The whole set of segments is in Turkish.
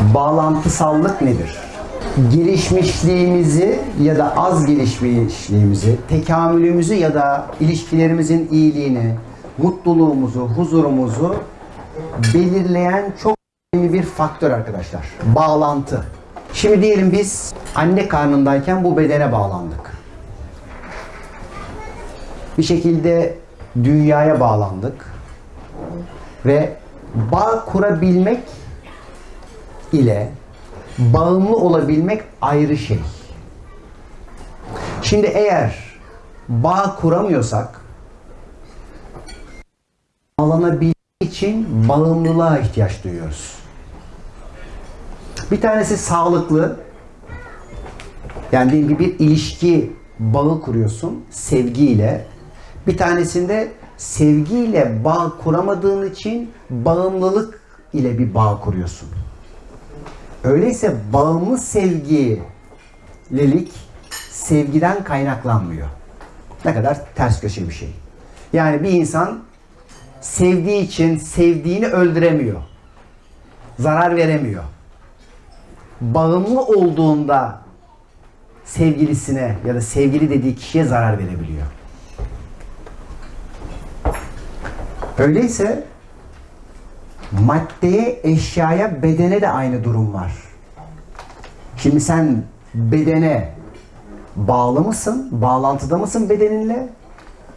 Bağlantısallık nedir? Gelişmişliğimizi ya da az gelişmişliğimizi, tekamülümüzü ya da ilişkilerimizin iyiliğini, mutluluğumuzu, huzurumuzu belirleyen çok önemli bir faktör arkadaşlar. Bağlantı. Şimdi diyelim biz anne karnındayken bu bedene bağlandık. Bir şekilde dünyaya bağlandık ve bağ kurabilmek ile bağımlı olabilmek ayrı şey. Şimdi eğer bağ kuramıyorsak bağlanabilmek için bağımlılığa ihtiyaç duyuyoruz. Bir tanesi sağlıklı. Yani diyelim bir ilişki bağı kuruyorsun sevgiyle. Bir tanesinde sevgiyle bağ kuramadığın için bağımlılık ile bir bağ kuruyorsun. Öyleyse bağımlı sevgililik sevgiden kaynaklanmıyor. Ne kadar ters köşe bir şey. Yani bir insan sevdiği için sevdiğini öldüremiyor. Zarar veremiyor. Bağımlı olduğunda sevgilisine ya da sevgili dediği kişiye zarar verebiliyor. Öyleyse maddeye, eşyaya, bedene de aynı durum var. Şimdi sen bedene bağlı mısın? Bağlantıda mısın bedeninle?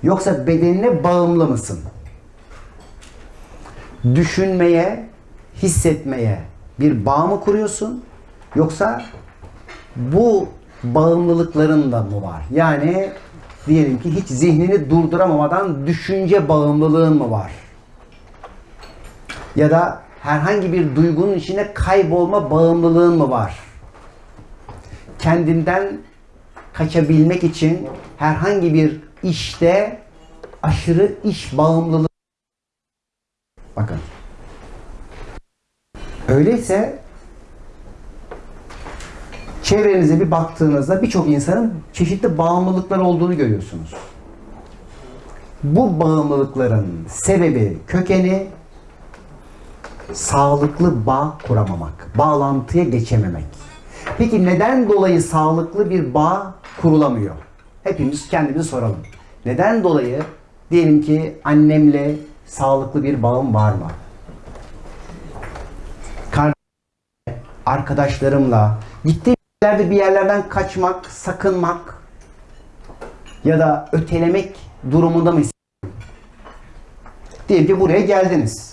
Yoksa bedenine bağımlı mısın? Düşünmeye, hissetmeye bir bağ mı kuruyorsun? Yoksa bu bağımlılıkların da mı var? Yani diyelim ki hiç zihnini durduramamadan düşünce bağımlılığın mı var? Ya da herhangi bir duygunun içine kaybolma bağımlılığın mı var? Kendinden kaçabilmek için herhangi bir işte aşırı iş bağımlılığı Bakın. Öyleyse çevrenize bir baktığınızda birçok insanın çeşitli bağımlılıkları olduğunu görüyorsunuz. Bu bağımlılıkların sebebi, kökeni sağlıklı bağ kuramamak, bağlantıya geçememek. Peki neden dolayı sağlıklı bir bağ kurulamıyor? Hepimiz kendimize soralım. Neden dolayı diyelim ki annemle sağlıklı bir bağım var mı? Arkadaşlarımla, gittiğim yerlerde bir yerlerden kaçmak, sakınmak ya da ötelemek durumunda mı? Diyelim ki buraya geldiniz.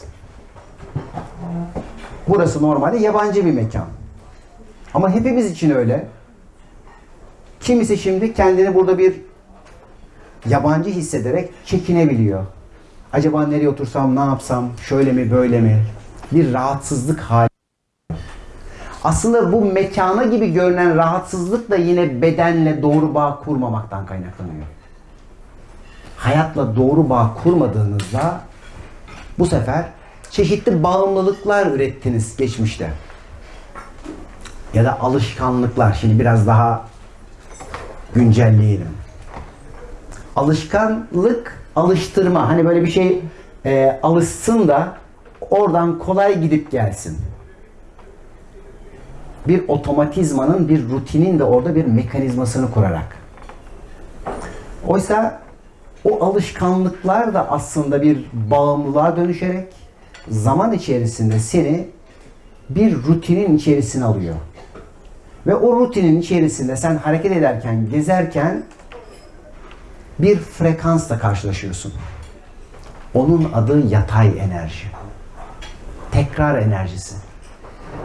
Burası normalde yabancı bir mekan. Ama hepimiz için öyle. Kimisi şimdi kendini burada bir yabancı hissederek çekinebiliyor. Acaba nereye otursam, ne yapsam, şöyle mi, böyle mi? Bir rahatsızlık hali. Aslında bu mekana gibi görünen rahatsızlık da yine bedenle doğru bağ kurmamaktan kaynaklanıyor. Hayatla doğru bağ kurmadığınızda bu sefer çeşitli bağımlılıklar ürettiniz geçmişte. Ya da alışkanlıklar. Şimdi biraz daha güncelleyelim. Alışkanlık, alıştırma. Hani böyle bir şey e, alışsın da oradan kolay gidip gelsin. Bir otomatizmanın, bir rutinin de orada bir mekanizmasını kurarak. Oysa o alışkanlıklar da aslında bir bağımlılığa dönüşerek zaman içerisinde seni bir rutinin içerisine alıyor. Ve o rutinin içerisinde sen hareket ederken, gezerken bir frekansla karşılaşıyorsun. Onun adı yatay enerji. Tekrar enerjisi.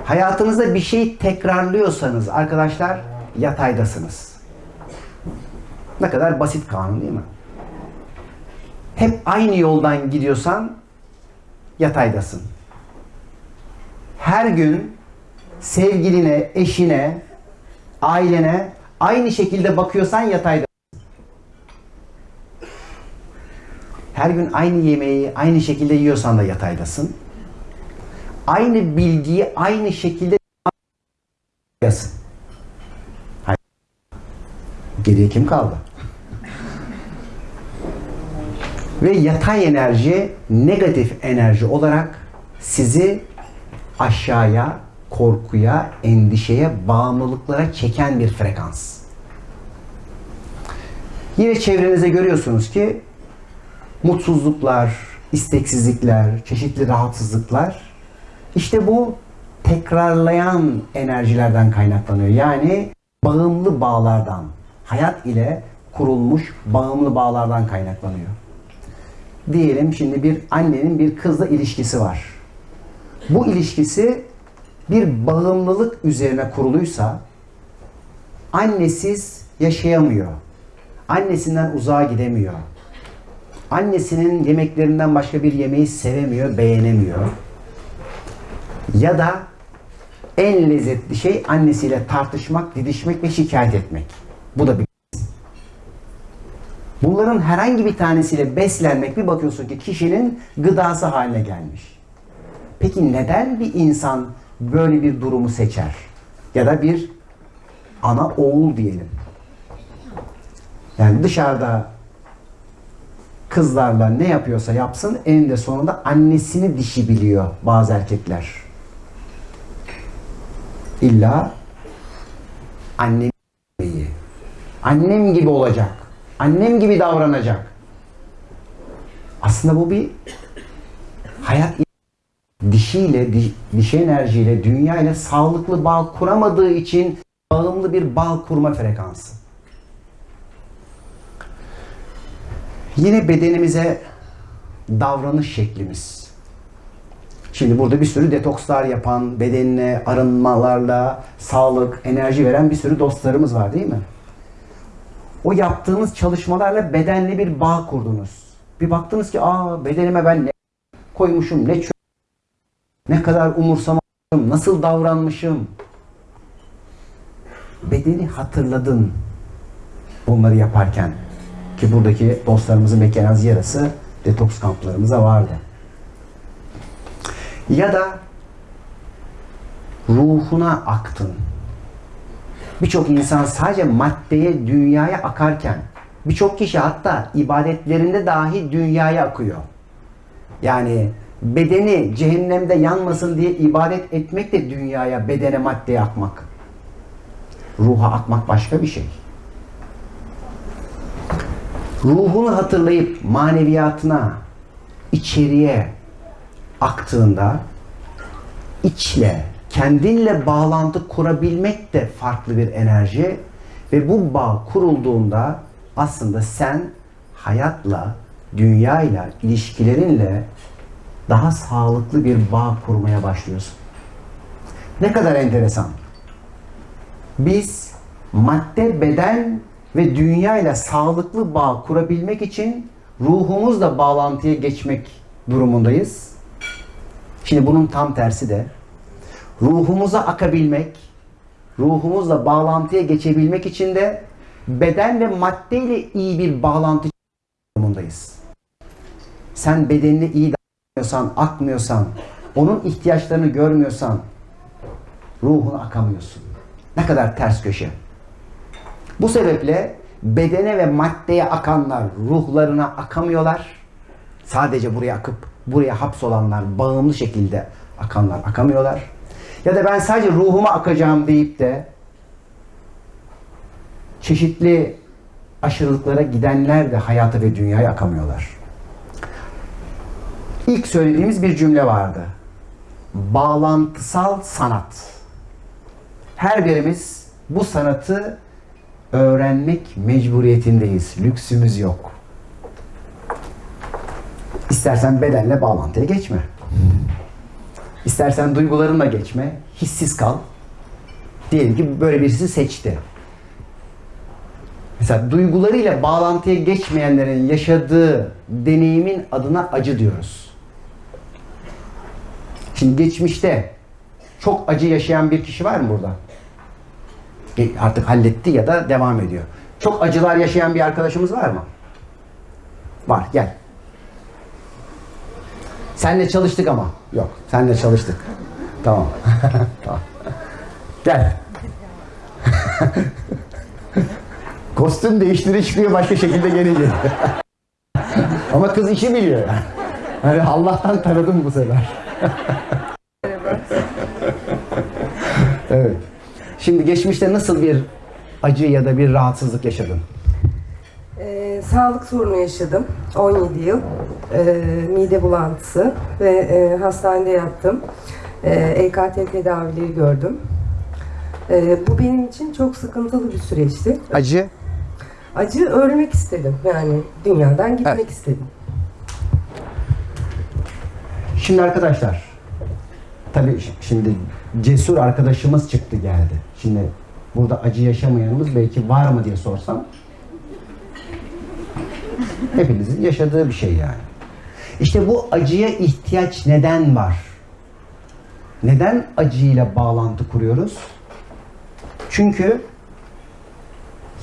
Hayatınızda bir şeyi tekrarlıyorsanız arkadaşlar yataydasınız. Ne kadar basit kanun değil mi? Hep aynı yoldan gidiyorsan yataydasın. Her gün sevgiline, eşine, ailene aynı şekilde bakıyorsan yataydasın. Her gün aynı yemeği aynı şekilde yiyorsan da yataydasın. Aynı bilgiyi aynı şekilde. Hayır. Geriye kim kaldı? Ve yatay enerji negatif enerji olarak sizi aşağıya korkuya, endişeye, bağımlılıklara çeken bir frekans. Yine çevrenize görüyorsunuz ki mutsuzluklar, isteksizlikler, çeşitli rahatsızlıklar işte bu tekrarlayan enerjilerden kaynaklanıyor. Yani bağımlı bağlardan, hayat ile kurulmuş bağımlı bağlardan kaynaklanıyor. Diyelim şimdi bir annenin bir kızla ilişkisi var. Bu ilişkisi bir bağımlılık üzerine kuruluysa annesiz yaşayamıyor. Annesinden uzağa gidemiyor. Annesinin yemeklerinden başka bir yemeği sevemiyor, beğenemiyor. Ya da en lezzetli şey annesiyle tartışmak, didişmek ve şikayet etmek. Bu da bir Bunların herhangi bir tanesiyle beslenmek bir bakıyorsun ki kişinin gıdası haline gelmiş. Peki neden bir insan böyle bir durumu seçer? Ya da bir ana oğul diyelim. Yani dışarıda kızlarla ne yapıyorsa yapsın eninde sonunda annesini dişi biliyor bazı erkekler. İlla annem gibi. Annem gibi olacak. Annem gibi davranacak. Aslında bu bir hayat dişiyle, di- dişi enerjiyle, dünya ile sağlıklı bağ kuramadığı için bağımlı bir bağ kurma frekansı. Yine bedenimize davranış şeklimiz. Şimdi burada bir sürü detokslar yapan, bedenine arınmalarla sağlık, enerji veren bir sürü dostlarımız var değil mi? O yaptığınız çalışmalarla bedenle bir bağ kurdunuz. Bir baktınız ki aa bedenime ben ne koymuşum, ne çö- ne kadar umursamamışım, nasıl davranmışım. Bedeni hatırladın bunları yaparken. Ki buradaki dostlarımızın mekanaz yarası detoks kamplarımıza vardı. Ya da ruhuna aktın. Birçok insan sadece maddeye, dünyaya akarken birçok kişi hatta ibadetlerinde dahi dünyaya akıyor. Yani bedeni cehennemde yanmasın diye ibadet etmek de dünyaya, bedene, maddeye akmak. Ruha akmak başka bir şey. Ruhunu hatırlayıp maneviyatına, içeriye aktığında içle, kendinle bağlantı kurabilmek de farklı bir enerji ve bu bağ kurulduğunda aslında sen hayatla, dünyayla, ilişkilerinle daha sağlıklı bir bağ kurmaya başlıyorsun. Ne kadar enteresan. Biz madde, beden ve dünyayla sağlıklı bağ kurabilmek için ruhumuzla bağlantıya geçmek durumundayız. Şimdi bunun tam tersi de ruhumuza akabilmek, ruhumuzla bağlantıya geçebilmek için de beden ve madde ile iyi bir bağlantı durumundayız. Sen bedenini iyi davranmıyorsan, akmıyorsan, onun ihtiyaçlarını görmüyorsan ruhuna akamıyorsun. Ne kadar ters köşe. Bu sebeple bedene ve maddeye akanlar ruhlarına akamıyorlar. Sadece buraya akıp buraya hapsolanlar bağımlı şekilde akanlar akamıyorlar. Ya da ben sadece ruhuma akacağım deyip de çeşitli aşırılıklara gidenler de hayata ve dünyaya akamıyorlar. İlk söylediğimiz bir cümle vardı. Bağlantısal sanat. Her birimiz bu sanatı öğrenmek mecburiyetindeyiz. Lüksümüz yok. İstersen bedenle bağlantıya geçme. İstersen duygularınla geçme. Hissiz kal. Diyelim ki böyle birisi seçti. Mesela duygularıyla bağlantıya geçmeyenlerin yaşadığı deneyimin adına acı diyoruz. Şimdi geçmişte çok acı yaşayan bir kişi var mı burada? E, Artık halletti ya da devam ediyor. Çok acılar yaşayan bir arkadaşımız var mı? Var, gel. Senle çalıştık ama. Yok, senle çalıştık. Tamam. tamam. Gel. Kostüm değiştire çıkıyor başka şekilde gelince. ama kız işi biliyor yani. Hani Allah'tan tanıdım bu sefer. Evet. Şimdi geçmişte nasıl bir acı ya da bir rahatsızlık yaşadın? Ee, sağlık sorunu yaşadım 17 yıl. Ee, mide bulantısı ve e, hastanede yattım. Ee, EKT tedavileri gördüm. Ee, bu benim için çok sıkıntılı bir süreçti. Acı. Acı ölmek istedim yani dünyadan gitmek Evet. istedim. Şimdi arkadaşlar, tabii şimdi cesur arkadaşımız çıktı geldi. Şimdi burada acı yaşamayanımız belki var mı diye sorsam hepinizin yaşadığı bir şey yani. İşte bu acıya ihtiyaç neden var? Neden acıyla bağlantı kuruyoruz? Çünkü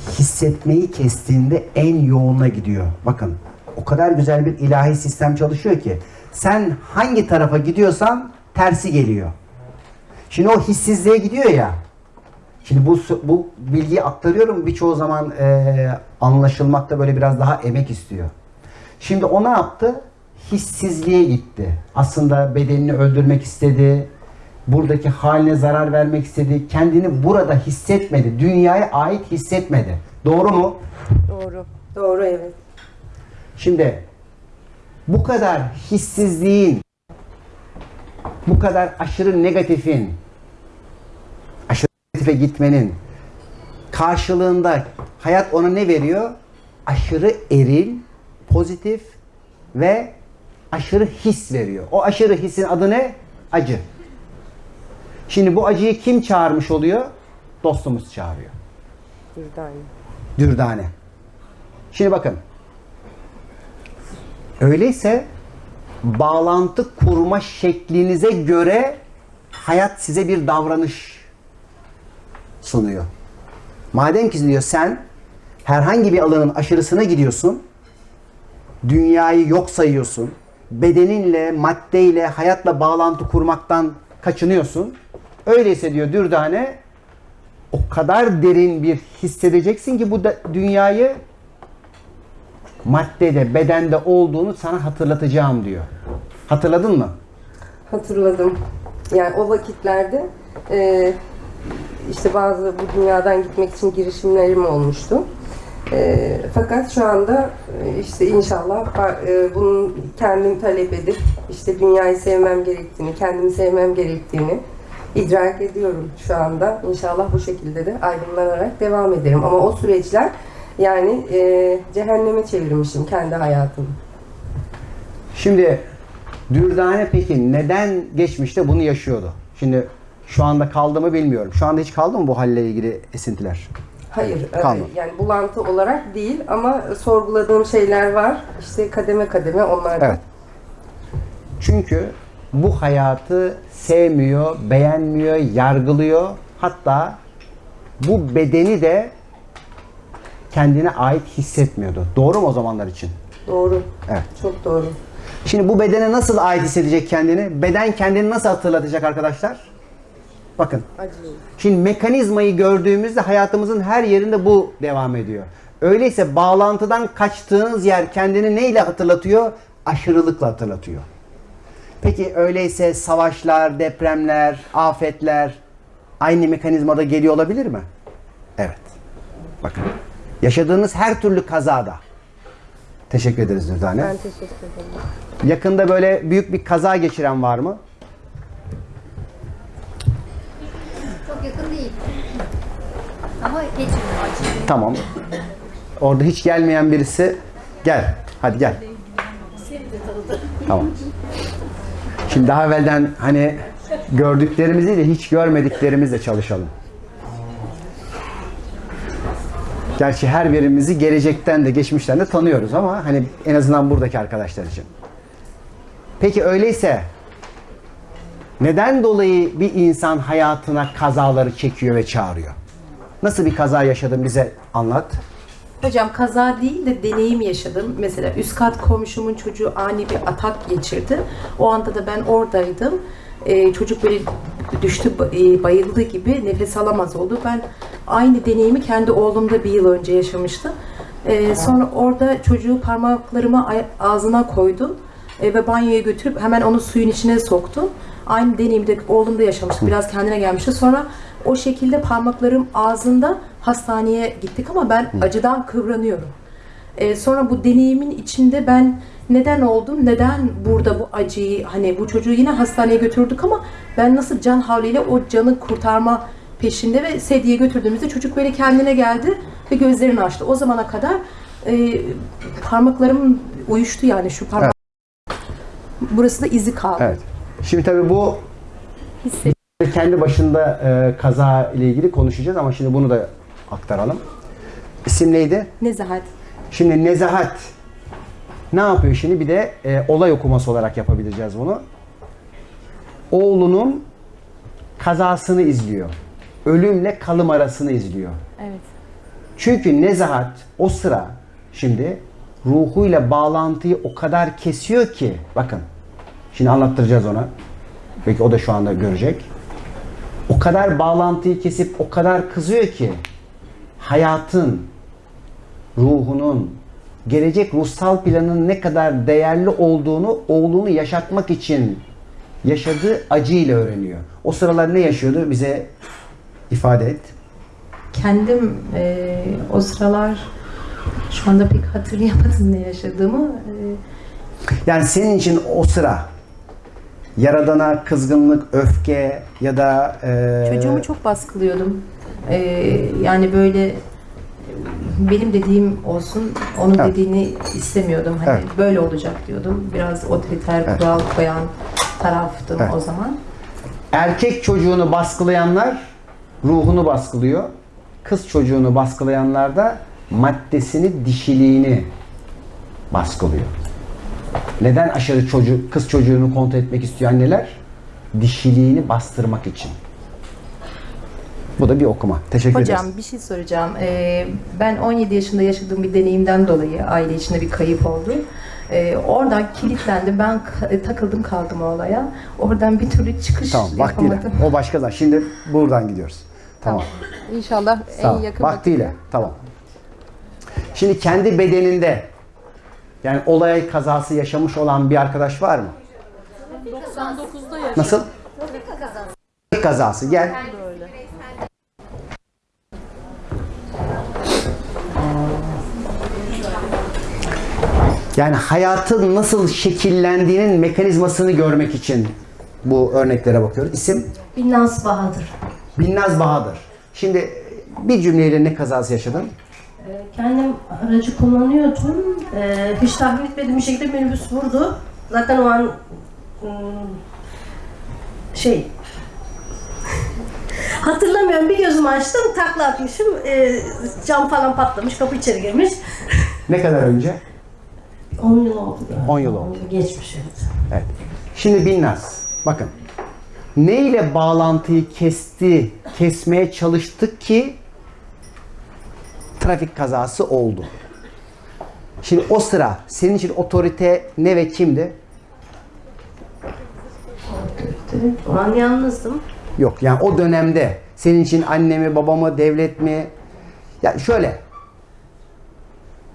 hissetmeyi kestiğinde en yoğuna gidiyor. Bakın o kadar güzel bir ilahi sistem çalışıyor ki sen hangi tarafa gidiyorsan tersi geliyor. Şimdi o hissizliğe gidiyor ya. Şimdi bu bu bilgiyi aktarıyorum birçoğu zaman e, anlaşılmakta böyle biraz daha emek istiyor. Şimdi o ne yaptı? Hissizliğe gitti. Aslında bedenini öldürmek istedi. Buradaki haline zarar vermek istedi. Kendini burada hissetmedi. Dünyaya ait hissetmedi. Doğru mu? Doğru. Doğru evet. Şimdi bu kadar hissizliğin, bu kadar aşırı negatifin, aşırı negatife gitmenin karşılığında hayat ona ne veriyor? Aşırı eril, pozitif ve aşırı his veriyor. O aşırı hissin adı ne? Acı. Şimdi bu acıyı kim çağırmış oluyor? Dostumuz çağırıyor. Dürdane. Dürdane. Şimdi bakın. Öyleyse bağlantı kurma şeklinize göre hayat size bir davranış sunuyor. Madem ki diyor sen herhangi bir alanın aşırısına gidiyorsun, dünyayı yok sayıyorsun, bedeninle, maddeyle, hayatla bağlantı kurmaktan kaçınıyorsun. Öyleyse diyor Dürdane, o kadar derin bir hissedeceksin ki bu da dünyayı maddede, bedende olduğunu sana hatırlatacağım diyor. Hatırladın mı? Hatırladım. Yani o vakitlerde e, işte bazı bu dünyadan gitmek için girişimlerim olmuştu. E, fakat şu anda e, işte inşallah e, bunun kendim talep edip işte dünyayı sevmem gerektiğini, kendimi sevmem gerektiğini idrak ediyorum şu anda. İnşallah bu şekilde de aydınlanarak devam ederim. Ama o süreçler yani e, cehenneme çevirmişim kendi hayatımı. Şimdi Dürdane peki neden geçmişte bunu yaşıyordu? Şimdi şu anda kaldı mı bilmiyorum. Şu anda hiç kaldı mı bu halle ilgili esintiler? Hayır, e, Kalmadı. yani bulantı olarak değil ama sorguladığım şeyler var. İşte kademe kademe onlardan. Evet. Çünkü bu hayatı sevmiyor, beğenmiyor, yargılıyor. Hatta bu bedeni de kendine ait hissetmiyordu. Doğru mu o zamanlar için? Doğru. Evet. Çok doğru. Şimdi bu bedene nasıl ait hissedecek kendini? Beden kendini nasıl hatırlatacak arkadaşlar? Bakın. Şimdi mekanizmayı gördüğümüzde hayatımızın her yerinde bu devam ediyor. Öyleyse bağlantıdan kaçtığınız yer kendini neyle hatırlatıyor? Aşırılıkla hatırlatıyor. Peki öyleyse savaşlar, depremler, afetler aynı mekanizmada geliyor olabilir mi? Evet. Bakın. Yaşadığınız her türlü kazada. Teşekkür ederiz Dürdane. Ben teşekkür ederim. Yakında böyle büyük bir kaza geçiren var mı? Çok yakın değil. Ama geçmiyor acı. Tamam. Orada hiç gelmeyen birisi gel. Hadi gel. Tamam. Şimdi daha evvelden hani gördüklerimizi de hiç görmediklerimizle çalışalım. Gerçi her birimizi gelecekten de geçmişten de tanıyoruz ama hani en azından buradaki arkadaşlar için. Peki öyleyse neden dolayı bir insan hayatına kazaları çekiyor ve çağırıyor? Nasıl bir kaza yaşadın bize anlat. Hocam kaza değil de deneyim yaşadım. Mesela üst kat komşumun çocuğu ani bir atak geçirdi. O anda da ben oradaydım. Ee, çocuk böyle düştü, e, bayıldı gibi nefes alamaz oldu. Ben aynı deneyimi kendi oğlumda bir yıl önce yaşamıştım. Ee, sonra orada çocuğu parmaklarımı ay- ağzına koydum e, ve banyoya götürüp hemen onu suyun içine soktum. Aynı deneyimi de oğlumda yaşamıştı. Biraz kendine gelmişti. Sonra o şekilde parmaklarım ağzında hastaneye gittik ama ben acıdan kıvranıyorum. Ee, sonra bu deneyimin içinde ben neden oldum, neden burada bu acıyı, hani bu çocuğu yine hastaneye götürdük ama ben nasıl can havliyle o canı kurtarma peşinde ve sediye götürdüğümüzde çocuk böyle kendine geldi ve gözlerini açtı. O zamana kadar e, parmaklarım uyuştu yani şu parmak. Burası da izi kaldı. Evet. Şimdi tabii bu Hissettim. kendi başında e, kaza ile ilgili konuşacağız ama şimdi bunu da aktaralım. İsim neydi? Nezahat. Şimdi Nezahat ne yapıyor şimdi? Bir de e, olay okuması olarak yapabileceğiz bunu. Oğlunun kazasını izliyor. Ölümle kalım arasını izliyor. Evet. Çünkü Nezahat o sıra şimdi ruhuyla bağlantıyı o kadar kesiyor ki bakın şimdi anlattıracağız ona. Belki o da şu anda görecek. O kadar bağlantıyı kesip o kadar kızıyor ki hayatın, ruhunun, gelecek ruhsal planın ne kadar değerli olduğunu oğlunu yaşatmak için yaşadığı acıyla öğreniyor. O sıralar ne yaşıyordu bize ifade et. Kendim e, o sıralar şu anda pek hatırlayamadım ne yaşadığımı. E, Yani senin için o sıra yaradana kızgınlık, öfke ya da e, Çocuğumu çok baskılıyordum. Ee, yani böyle e, benim dediğim olsun, onun Evet. dediğini istemiyordum. Hani Evet. böyle olacak diyordum. Biraz otoriter, Evet. kural koyan taraftım Evet. o zaman. erkek çocuğunu baskılayanlar ruhunu baskılıyor. Kız çocuğunu baskılayanlar da maddesini, dişiliğini baskılıyor. Neden aşırı çocuk, kız çocuğunu kontrol etmek istiyor anneler? Dişiliğini bastırmak için. Bu da bir okuma. Teşekkür Hocam ederiz. bir şey soracağım. Ee, ben 17 yaşında yaşadığım bir deneyimden dolayı aile içinde bir kayıp oldu. Ee, oradan kilitlendim. Ben ka- takıldım kaldım o olaya. Oradan bir türlü çıkış Tamam, vaktiyle. yapamadım. O başka zaman. Şimdi buradan gidiyoruz. Tamam. İnşallah en Tamam. yakın Vaktiyle. Tamam. Şimdi kendi bedeninde yani olay kazası yaşamış olan bir arkadaş var mı? 99'da yaşadım. Nasıl? Trafik kazası. Gel. Yani hayatın nasıl şekillendiğinin mekanizmasını görmek için bu örneklere bakıyoruz. İsim Binnaz Bahadır. Binnaz Bahadır. Şimdi bir cümleyle ne kazası yaşadın? Ee, Kendim aracı kullanıyordum. Ee, hiç tahmin etmediğim bir şekilde minibüs vurdu. Zaten o an ım, şey hatırlamıyorum bir gözümü açtım takla atmışım Ee, cam falan patlamış kapı içeri girmiş. Ne kadar önce? 10 yıl oldu. galiba. 10 yıl oldu. Geçmiş evet. Evet. Şimdi Binnaz, bakın. Ne ile bağlantıyı kesti, kesmeye çalıştık ki trafik kazası oldu. Şimdi o sıra senin için otorite ne ve kimdi? O an yalnızdım. Yok yani o dönemde senin için anne mi, baba mı, devlet mi? Ya şöyle.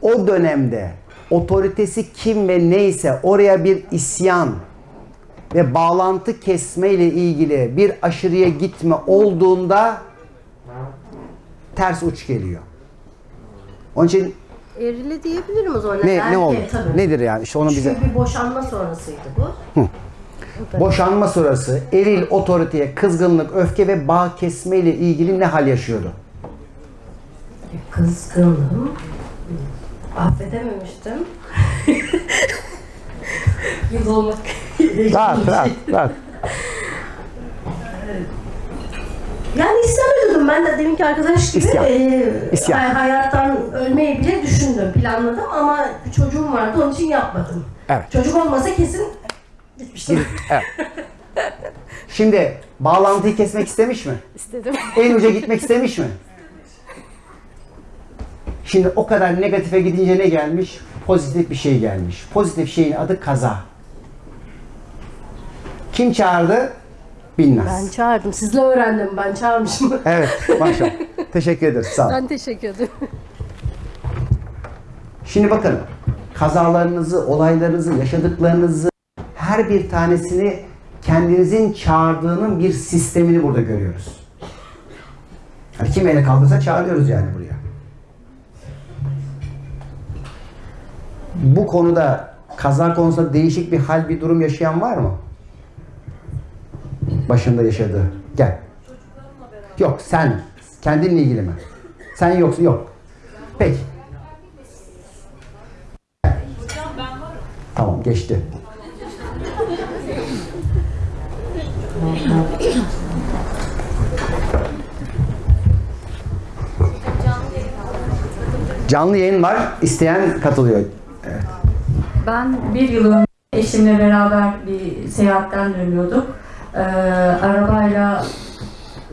O dönemde otoritesi kim ve neyse oraya bir isyan ve bağlantı kesme ile ilgili bir aşırıya gitme olduğunda ters uç geliyor. Onun için Erile diyebilirim o zaman. ne ne oldu? tabii. Nedir yani? İşte onu bize Çünkü bir boşanma sonrasıydı bu. boşanma sonrası eril otoriteye kızgınlık, öfke ve bağ kesme ile ilgili ne hal yaşıyordu? Kızgındım. Affedememiştim. Yıl olmak. Rahat, rahat, rahat. Yani isyan ediyordum ben de deminki arkadaş gibi. İsyan. eee, İsyan. hay- hayattan ölmeyi bile düşündüm, planladım ama bir çocuğum vardı onun için yapmadım. Evet. Çocuk olmasa kesin gitmiştim. Evet. Şimdi bağlantıyı kesmek istemiş mi? İstedim. En uca gitmek istemiş mi? Şimdi o kadar negatife gidince ne gelmiş? Pozitif bir şey gelmiş. Pozitif şeyin adı kaza. Kim çağırdı? Binnaz. Ben çağırdım. Sizle öğrendim. Ben çağırmışım. Evet, maşallah. Teşekkür ederiz. Sağ olun. ben teşekkür ederim. Şimdi bakın kazalarınızı, olaylarınızı, yaşadıklarınızı her bir tanesini kendinizin çağırdığının bir sistemini burada görüyoruz. Yani kim ele kaldırsa çağırıyoruz yani buraya. Bu konuda kaza konusunda değişik bir hal, bir durum yaşayan var mı? Başında yaşadığı. Gel. Yok sen. Kendinle ilgili mi? Sen yoksun. Yok. Peki. Tamam geçti. Canlı yayın var. İsteyen katılıyor. Ben bir yıl önce eşimle beraber bir seyahatten dönüyorduk. Ee, arabayla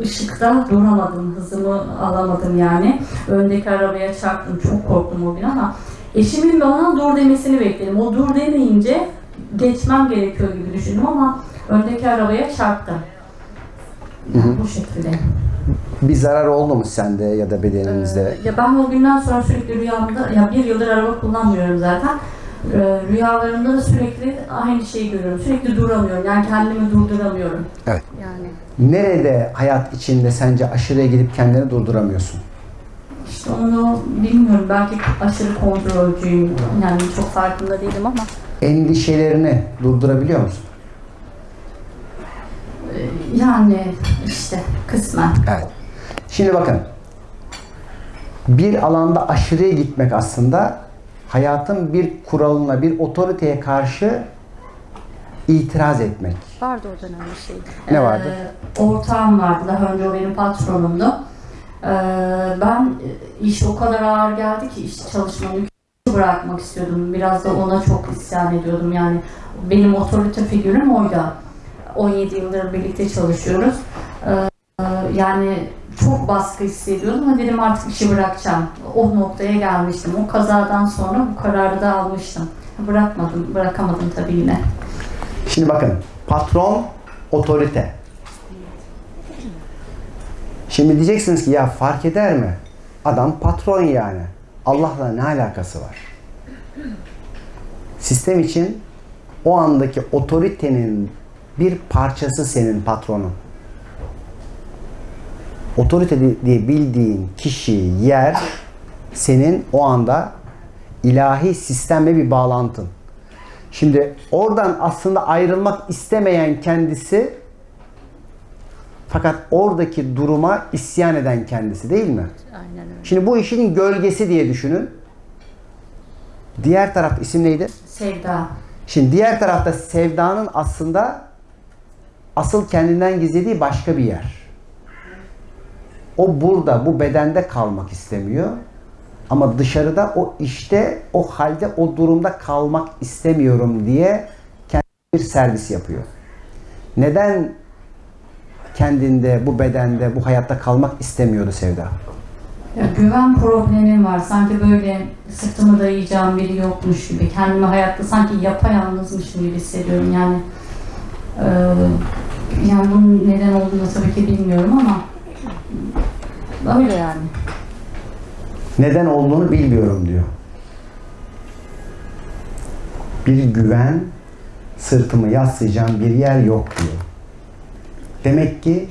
ışıkta duramadım, hızımı alamadım yani. Öndeki arabaya çarptım, çok korktum o gün ama eşimin bana dur demesini bekledim. O dur demeyince geçmem gerekiyor gibi düşündüm ama öndeki arabaya çarptım. Yani bu şekilde. Bir zarar oldu mu sende ya da bedeninizde? Ya ben o günden sonra sürekli rüyamda, ya bir yıldır araba kullanmıyorum zaten. Ee, rüyalarımda da sürekli aynı şeyi görüyorum. Sürekli duramıyorum. Yani kendimi durduramıyorum. Evet. Yani Nerede hayat içinde sence aşırıya gidip kendini durduramıyorsun? işte onu bilmiyorum. Belki aşırı kontrolcüyüm. Yani çok farkında değilim ama Endişelerini durdurabiliyor musun? e, yani işte kısmen. Evet. Şimdi bakın. Bir alanda aşırıya gitmek aslında hayatın bir kuralına, bir otoriteye karşı itiraz etmek. Vardı o dönem bir şey. Ne vardı? Ee, ortağım vardı. Daha önce o benim patronumdu. Ee, ben e, iş o kadar ağır geldi ki iş çalışmamı bırakmak istiyordum. Biraz da ona çok isyan ediyordum. Yani benim otorite figürüm oydu. 17 yıldır birlikte çalışıyoruz. Ee, yani çok baskı hissediyordum ama dedim artık işi bırakacağım. O noktaya gelmiştim. O kazadan sonra bu kararı da almıştım. Bırakmadım, bırakamadım tabii yine. Şimdi bakın. Patron, otorite. Şimdi diyeceksiniz ki ya fark eder mi? Adam patron yani. Allah'la ne alakası var? Sistem için o andaki otoritenin bir parçası senin patronun. Otorite di- diye bildiğin kişi, yer senin o anda ilahi sistemle bir bağlantın. Şimdi oradan aslında ayrılmak istemeyen kendisi fakat oradaki duruma isyan eden kendisi değil mi? Aynen öyle. Şimdi bu işin gölgesi diye düşünün. Diğer taraf isim neydi? Sevda. Şimdi diğer tarafta sevdanın aslında asıl kendinden gizlediği başka bir yer. O burada, bu bedende kalmak istemiyor. Ama dışarıda o işte, o halde, o durumda kalmak istemiyorum diye kendi bir servis yapıyor. Neden kendinde, bu bedende, bu hayatta kalmak istemiyordu Sevda? Ya güven problemim var. Sanki böyle sırtımı dayayacağım biri yokmuş gibi. Kendimi hayatta sanki yapayalnızmışım gibi hissediyorum. Yani e, yani bunun neden olduğunu tabii ki bilmiyorum ama öyle yani. Neden olduğunu bilmiyorum diyor. Bir güven, sırtımı yaslayacağım bir yer yok diyor. Demek ki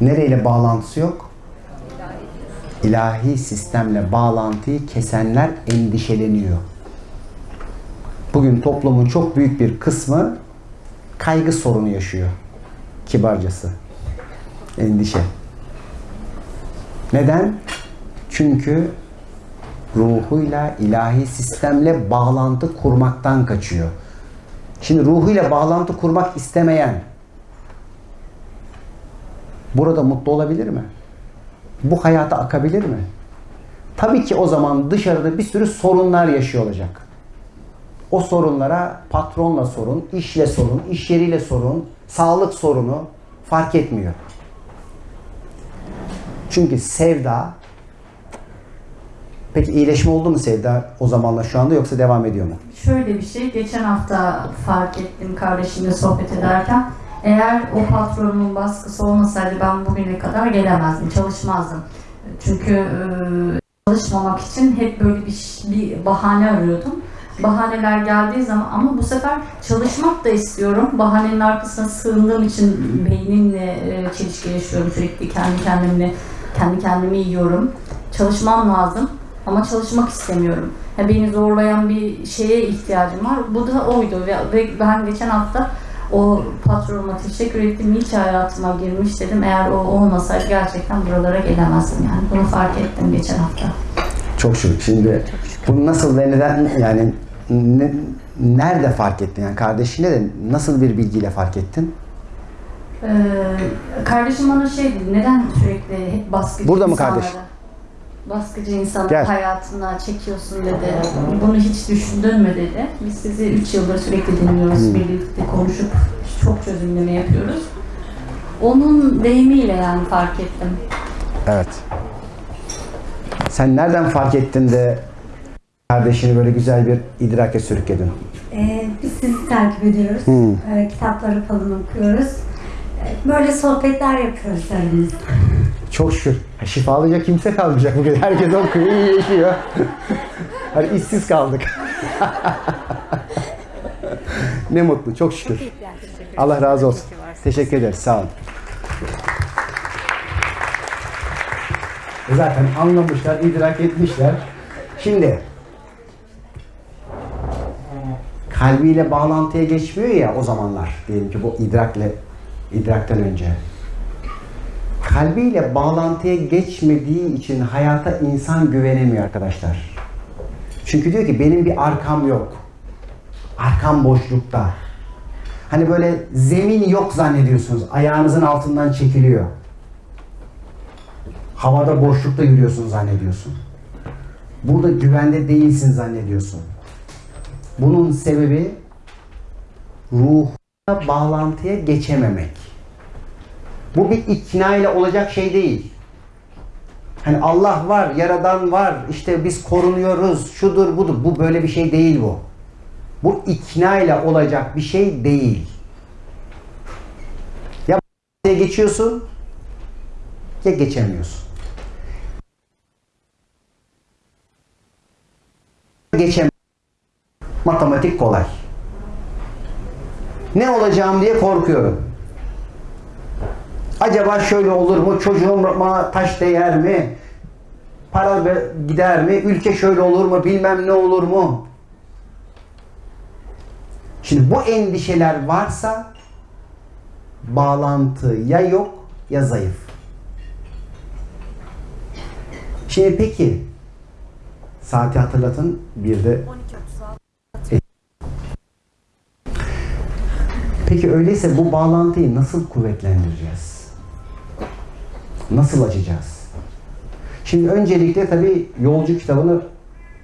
nereyle bağlantısı yok? İlahi sistemle bağlantıyı kesenler endişeleniyor. Bugün toplumun çok büyük bir kısmı kaygı sorunu yaşıyor. Kibarcası. Endişe. Neden? Çünkü ruhuyla, ilahi sistemle bağlantı kurmaktan kaçıyor. Şimdi ruhuyla bağlantı kurmak istemeyen burada mutlu olabilir mi? Bu hayata akabilir mi? Tabii ki o zaman dışarıda bir sürü sorunlar yaşıyor olacak. O sorunlara patronla sorun, işle sorun, iş yeriyle sorun, sağlık sorunu fark etmiyor. Çünkü sevda Peki iyileşme oldu mu Sevda o zamanla şu anda yoksa devam ediyor mu? Şöyle bir şey, geçen hafta fark ettim kardeşimle sohbet ederken. Eğer o patronumun baskısı olmasaydı ben bugüne kadar gelemezdim, çalışmazdım. Çünkü e, çalışmamak için hep böyle bir, bir bahane arıyordum. bahaneler geldiği zaman ama bu sefer çalışmak da istiyorum. Bahanenin arkasına sığındığım için beynimle e, çelişki yaşıyorum sürekli kendi kendimle kendi kendimi yiyorum. Çalışmam lazım ama çalışmak istemiyorum. Ya beni zorlayan bir şeye ihtiyacım var. Bu da oydu ve, ben geçen hafta o patronuma teşekkür ettim. Ki hayatıma girmiş dedim. Eğer o olmasaydı gerçekten buralara gelemezdim yani. Bunu fark ettim geçen hafta. Çok şükür. Şimdi bunu nasıl ve neden yani ne- nerede fark ettin? Yani kardeşine de nasıl bir bilgiyle fark ettin? Ee, kardeşim bana şey dedi, neden sürekli hep baskıcı Burada mı insanları, kardeş? Baskıcı insanı Gel. hayatına çekiyorsun dedi. Bunu hiç düşündün mü dedi. Biz sizi 3 yıldır sürekli dinliyoruz, Hmm. birlikte konuşup çok çözümleme yapıyoruz. Onun deyimiyle yani fark ettim. Evet. Sen nereden fark ettin de kardeşini böyle güzel bir idrake sürükledin? Ee, biz sizi takip ediyoruz. Hmm. Ee, kitapları falan okuyoruz. Böyle sohbetler yapıyoruz aramızda. Çok şükür. Ha, Şifalayacak kimse kalmayacak bugün. Herkes okuyor, iyi yaşıyor. hani işsiz kaldık. ne mutlu, çok şükür. Allah razı olsun. Teşekkür ederiz, sağ olun. Zaten anlamışlar, idrak etmişler. Şimdi kalbiyle bağlantıya geçmiyor ya o zamanlar. Diyelim ki bu idrakle idrakten önce kalbiyle bağlantıya geçmediği için hayata insan güvenemiyor arkadaşlar. Çünkü diyor ki benim bir arkam yok. Arkam boşlukta. Hani böyle zemin yok zannediyorsunuz. Ayağınızın altından çekiliyor. Havada boşlukta yürüyorsun zannediyorsun. Burada güvende değilsin zannediyorsun. Bunun sebebi ruhuna bağlantıya geçememek. Bu bir ikna ile olacak şey değil. Hani Allah var, yaradan var, işte biz korunuyoruz, şudur budur. Bu böyle bir şey değil bu. Bu ikna ile olacak bir şey değil. Ya geçiyorsun ya geçemiyorsun. Geçem. Matematik kolay. Ne olacağım diye korkuyorum. Acaba şöyle olur mu? Çocuğuma taş değer mi? Para gider mi? Ülke şöyle olur mu? Bilmem ne olur mu? Şimdi bu endişeler varsa bağlantı ya yok ya zayıf. Şimdi peki saati hatırlatın bir de Peki öyleyse bu bağlantıyı nasıl kuvvetlendireceğiz? Nasıl açacağız? Şimdi öncelikle tabii Yolcu kitabını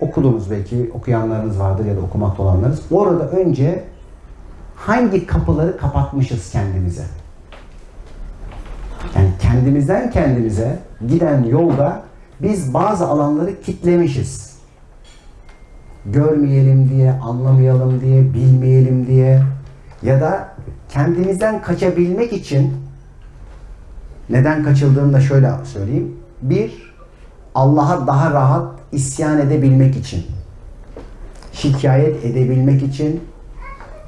okudunuz belki, okuyanlarınız vardır ya da okumakta olanlarınız. Orada önce hangi kapıları kapatmışız kendimize? Yani kendimizden kendimize giden yolda biz bazı alanları kitlemişiz. Görmeyelim diye, anlamayalım diye, bilmeyelim diye ya da kendimizden kaçabilmek için neden kaçıldığını da şöyle söyleyeyim. Bir, Allah'a daha rahat isyan edebilmek için, şikayet edebilmek için,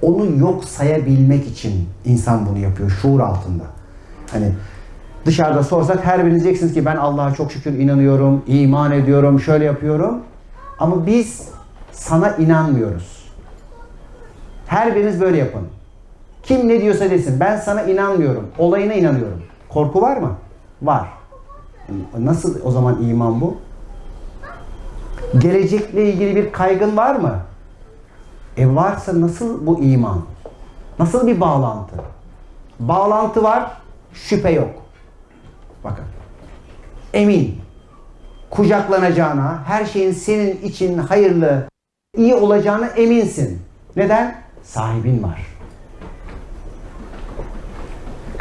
onu yok sayabilmek için insan bunu yapıyor şuur altında. Hani dışarıda sorsak her biriniz diyeceksiniz ki ben Allah'a çok şükür inanıyorum, iman ediyorum, şöyle yapıyorum. Ama biz sana inanmıyoruz. Her biriniz böyle yapın. Kim ne diyorsa desin. Ben sana inanmıyorum. Olayına inanıyorum. Korku var mı? Var. Nasıl o zaman iman bu? Gelecekle ilgili bir kaygın var mı? E varsa nasıl bu iman? Nasıl bir bağlantı? Bağlantı var, şüphe yok. Bakın. Emin. Kucaklanacağına, her şeyin senin için hayırlı, iyi olacağına eminsin. Neden? Sahibin var.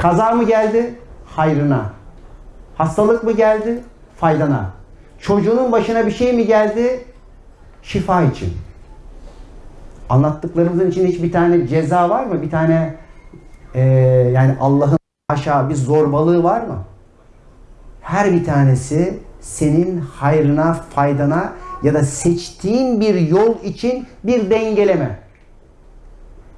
Kaza mı geldi? Hayrına. Hastalık mı geldi? Faydana. Çocuğunun başına bir şey mi geldi? Şifa için. Anlattıklarımızın içinde hiç bir tane ceza var mı? Bir tane eee, yani Allah'ın aşağı bir zorbalığı var mı? Her bir tanesi senin hayrına, faydana ya da seçtiğin bir yol için bir dengeleme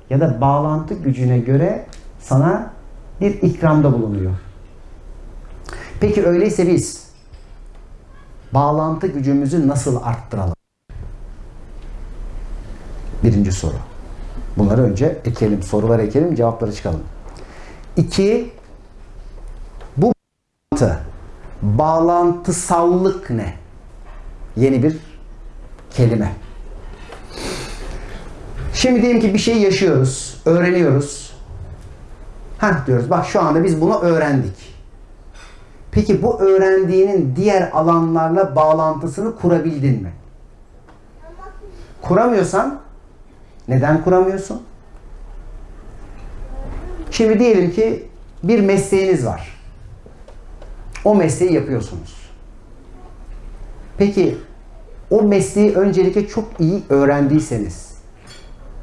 ya da bağlantı gücüne göre sana bir ikramda bulunuyor. Peki öyleyse biz bağlantı gücümüzü nasıl arttıralım? Birinci soru. Bunları önce ekelim, soruları ekelim, cevapları çıkalım. İki, bu bağlantı, bağlantısallık ne? Yeni bir kelime. Şimdi diyelim ki bir şey yaşıyoruz, öğreniyoruz. Heh diyoruz, bak şu anda biz bunu öğrendik. Peki bu öğrendiğinin diğer alanlarla bağlantısını kurabildin mi? Kuramıyorsan neden kuramıyorsun? Şimdi diyelim ki bir mesleğiniz var. O mesleği yapıyorsunuz. Peki o mesleği öncelikle çok iyi öğrendiyseniz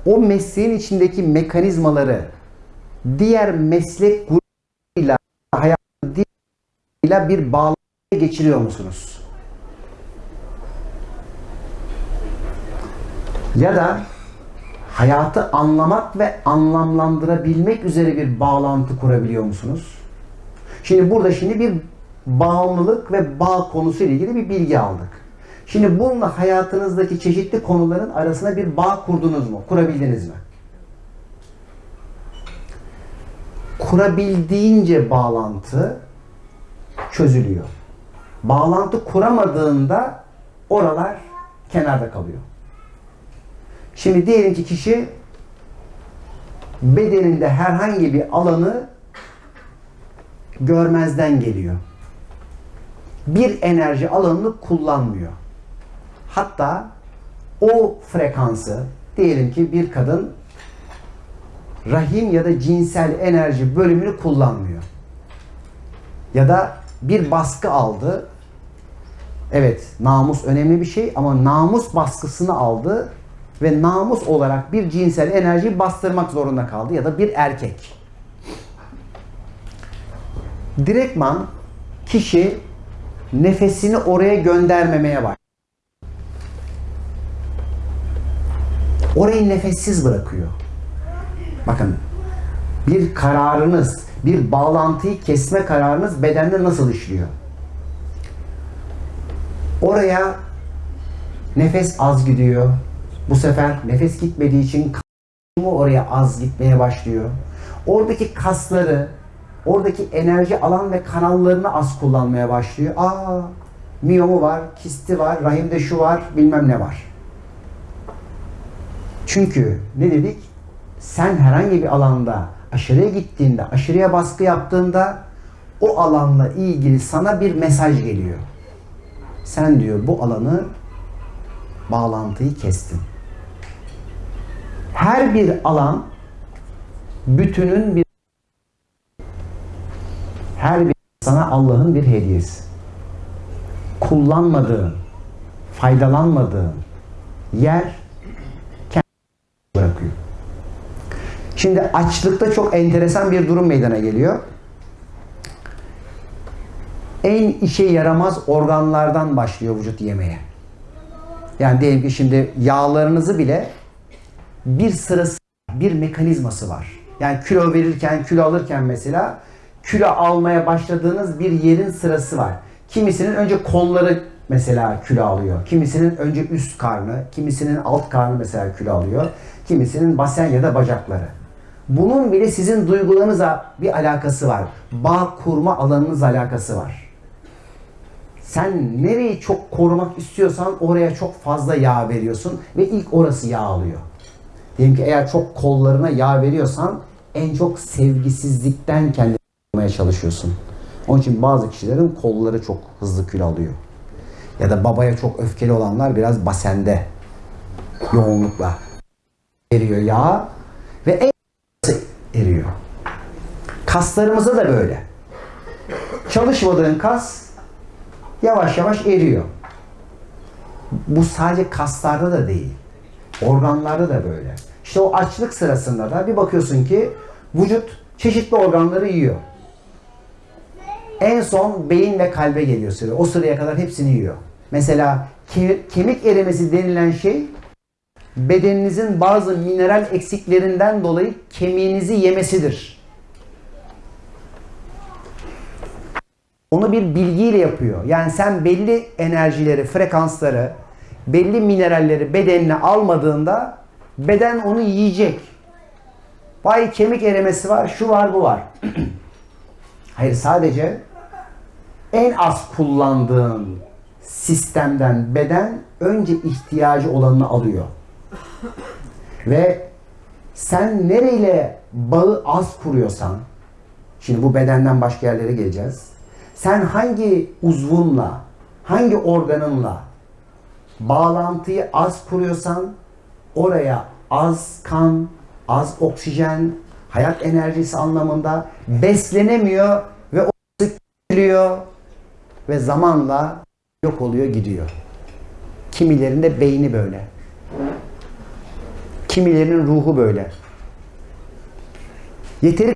o mesleğin içindeki mekanizmaları diğer meslek grubuyla hayatıyla bir bağlantı geçiriyor musunuz? Ya da hayatı anlamak ve anlamlandırabilmek üzere bir bağlantı kurabiliyor musunuz? Şimdi burada şimdi bir bağımlılık ve bağ konusu ile ilgili bir bilgi aldık. Şimdi bununla hayatınızdaki çeşitli konuların arasına bir bağ kurdunuz mu? Kurabildiniz mi? Kurabildiğince bağlantı çözülüyor. Bağlantı kuramadığında oralar kenarda kalıyor. Şimdi diyelim ki kişi bedeninde herhangi bir alanı görmezden geliyor. Bir enerji alanını kullanmıyor. Hatta o frekansı diyelim ki bir kadın rahim ya da cinsel enerji bölümünü kullanmıyor. Ya da bir baskı aldı. Evet, namus önemli bir şey ama namus baskısını aldı ve namus olarak bir cinsel enerjiyi bastırmak zorunda kaldı ya da bir erkek. Direktman kişi nefesini oraya göndermemeye başlıyor. Orayı nefessiz bırakıyor. Bakın bir kararınız, bir bağlantıyı kesme kararınız bedende nasıl işliyor? Oraya nefes az gidiyor. Bu sefer nefes gitmediği için kalbimi oraya az gitmeye başlıyor. Oradaki kasları, oradaki enerji alan ve kanallarını az kullanmaya başlıyor. Aa, miyomu var, kisti var, rahimde şu var, bilmem ne var. Çünkü ne dedik? Sen herhangi bir alanda aşırıya gittiğinde, aşırıya baskı yaptığında o alanla ilgili sana bir mesaj geliyor. Sen diyor bu alanı bağlantıyı kestin. Her bir alan bütünün bir her bir sana Allah'ın bir hediyesi. Kullanmadığın, faydalanmadığın yer bırakıyor. Şimdi açlıkta çok enteresan bir durum meydana geliyor. En işe yaramaz organlardan başlıyor vücut yemeye. Yani diyelim ki şimdi yağlarınızı bile bir sırası, bir mekanizması var. Yani kilo verirken, kilo alırken mesela kilo almaya başladığınız bir yerin sırası var. Kimisinin önce kolları mesela kilo alıyor. Kimisinin önce üst karnı, kimisinin alt karnı mesela kilo alıyor. Kimisinin basen ya da bacakları. Bunun bile sizin duygularınızla bir alakası var. Bağ kurma alanınızla alakası var. Sen nereyi çok korumak istiyorsan oraya çok fazla yağ veriyorsun ve ilk orası yağ alıyor. Diyelim ki eğer çok kollarına yağ veriyorsan en çok sevgisizlikten kendini korumaya çalışıyorsun. Onun için bazı kişilerin kolları çok hızlı kilo alıyor. Ya da babaya çok öfkeli olanlar biraz basende yoğunlukla eriyor yağ ve en eriyor. Kaslarımızda da böyle. Çalışmadığın kas yavaş yavaş eriyor. Bu sadece kaslarda da değil. Organlarda da böyle. İşte o açlık sırasında da bir bakıyorsun ki vücut çeşitli organları yiyor. En son beyin ve kalbe geliyor sıra. O sıraya kadar hepsini yiyor. Mesela ke- kemik erimesi denilen şey bedeninizin bazı mineral eksiklerinden dolayı kemiğinizi yemesidir. Onu bir bilgiyle yapıyor. Yani sen belli enerjileri, frekansları, belli mineralleri bedenine almadığında beden onu yiyecek. Vay kemik erimesi var, şu var, bu var. Hayır sadece en az kullandığın sistemden beden önce ihtiyacı olanını alıyor. Ve sen nereyle bağı az kuruyorsan, şimdi bu bedenden başka yerlere geleceğiz. Sen hangi uzvunla, hangi organınla bağlantıyı az kuruyorsan oraya az kan, az oksijen, hayat enerjisi anlamında beslenemiyor ve o sıkılıyor ve zamanla yok oluyor gidiyor. Kimilerinde beyni böyle. Kimilerinin ruhu böyle. Yeteri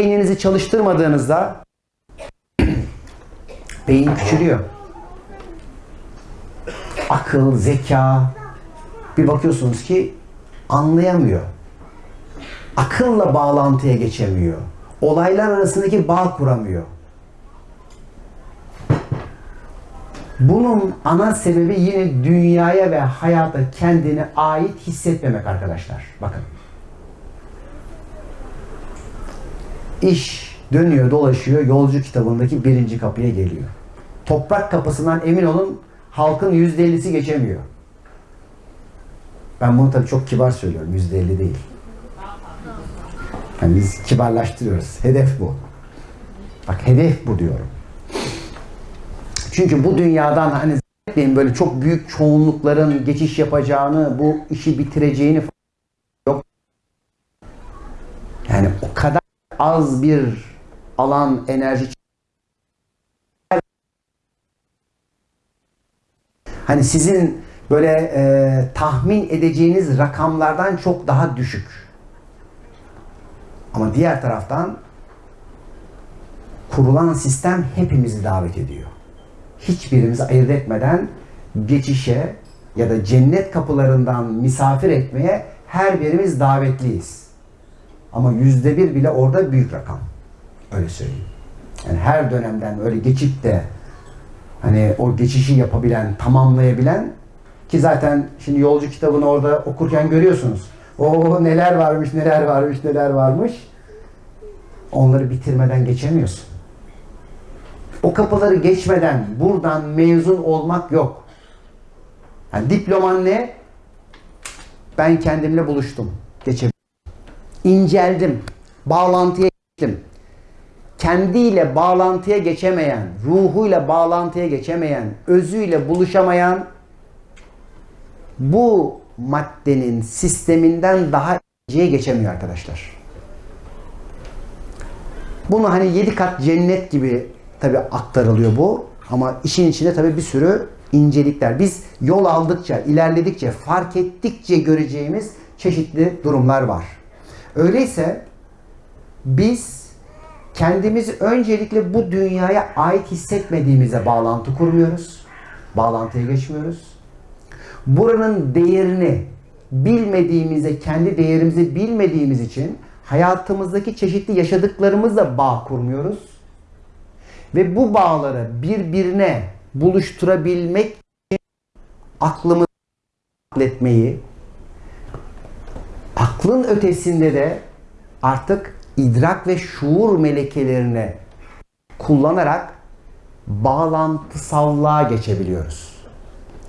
beyninizi çalıştırmadığınızda beyin küçülüyor. Akıl, zeka bir bakıyorsunuz ki anlayamıyor. Akılla bağlantıya geçemiyor. Olaylar arasındaki bağ kuramıyor. Bunun ana sebebi yine dünyaya ve hayata kendine ait hissetmemek arkadaşlar. Bakın. İş dönüyor dolaşıyor yolcu kitabındaki birinci kapıya geliyor. Toprak kapısından emin olun halkın yüzde ellisi geçemiyor. Ben bunu tabii çok kibar söylüyorum. Yüzde elli değil. Yani biz kibarlaştırıyoruz. Hedef bu. Bak hedef bu diyorum. Çünkü bu dünyadan hani zannetmeyin böyle çok büyük çoğunlukların geçiş yapacağını, bu işi bitireceğini yok. Yani o kadar az bir alan enerji hani sizin böyle e, tahmin edeceğiniz rakamlardan çok daha düşük. Ama diğer taraftan kurulan sistem hepimizi davet ediyor. Hiçbirimizi ayırt etmeden geçişe ya da cennet kapılarından misafir etmeye her birimiz davetliyiz. Ama yüzde bir bile orada büyük rakam. Öyle söyleyeyim. Yani her dönemden öyle geçip de hani o geçişi yapabilen, tamamlayabilen ki zaten şimdi yolcu kitabını orada okurken görüyorsunuz. O neler varmış, neler varmış, neler varmış. Onları bitirmeden geçemiyorsun. O kapıları geçmeden buradan mezun olmak yok. Yani diploman ne? Ben kendimle buluştum. Geçebildim. İnceldim. Bağlantıya geçtim. Kendiyle bağlantıya geçemeyen, ruhuyla bağlantıya geçemeyen, özüyle buluşamayan bu maddenin sisteminden daha iyiye geçemiyor arkadaşlar. Bunu hani yedi kat cennet gibi tabi aktarılıyor bu. Ama işin içinde tabi bir sürü incelikler. Biz yol aldıkça, ilerledikçe, fark ettikçe göreceğimiz çeşitli durumlar var. Öyleyse biz kendimizi öncelikle bu dünyaya ait hissetmediğimize bağlantı kurmuyoruz. Bağlantıya geçmiyoruz. Buranın değerini bilmediğimize, kendi değerimizi bilmediğimiz için hayatımızdaki çeşitli yaşadıklarımızla bağ kurmuyoruz. Ve bu bağları birbirine buluşturabilmek için aklımızı etmeyi, aklın ötesinde de artık idrak ve şuur melekelerini kullanarak bağlantısallığa geçebiliyoruz.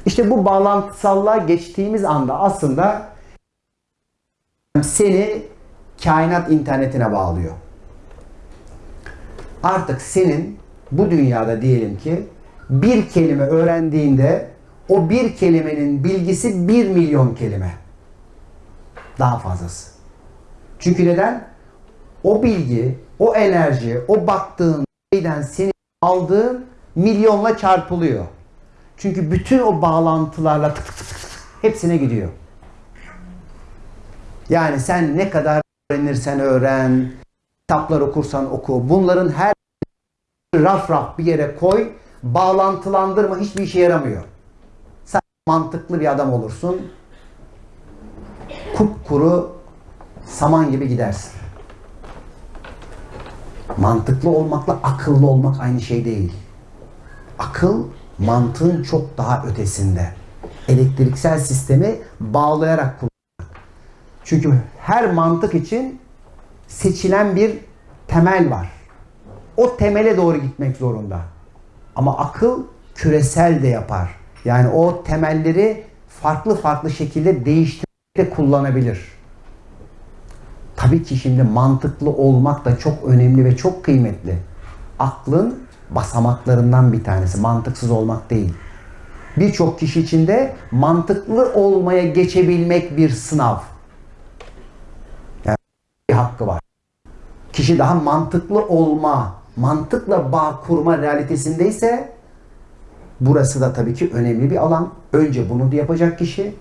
İşte bu bağlantısallığa geçtiğimiz anda aslında seni kainat internetine bağlıyor. Artık senin bu dünyada diyelim ki bir kelime öğrendiğinde o bir kelimenin bilgisi bir milyon kelime. Daha fazlası. Çünkü neden? O bilgi, o enerji, o baktığın şeyden seni aldığın milyonla çarpılıyor. Çünkü bütün o bağlantılarla tık tık tık tık hepsine gidiyor. Yani sen ne kadar öğrenirsen öğren, kitaplar okursan oku. Bunların her raf raf bir yere koy, bağlantılandırma hiçbir işe yaramıyor. Sadece mantıklı bir adam olursun. Kupkuru saman gibi gidersin. Mantıklı olmakla akıllı olmak aynı şey değil. Akıl mantığın çok daha ötesinde. Elektriksel sistemi bağlayarak kullanmak. Çünkü her mantık için seçilen bir temel var. O temele doğru gitmek zorunda. Ama akıl küresel de yapar. Yani o temelleri farklı farklı şekilde değiştirip de kullanabilir. Tabii ki şimdi mantıklı olmak da çok önemli ve çok kıymetli. Aklın basamaklarından bir tanesi. Mantıksız olmak değil. Birçok kişi için de mantıklı olmaya geçebilmek bir sınav. Yani bir hakkı var. Kişi daha mantıklı olma, mantıkla bağ kurma realitesindeyse burası da tabii ki önemli bir alan. Önce bunu da yapacak kişi.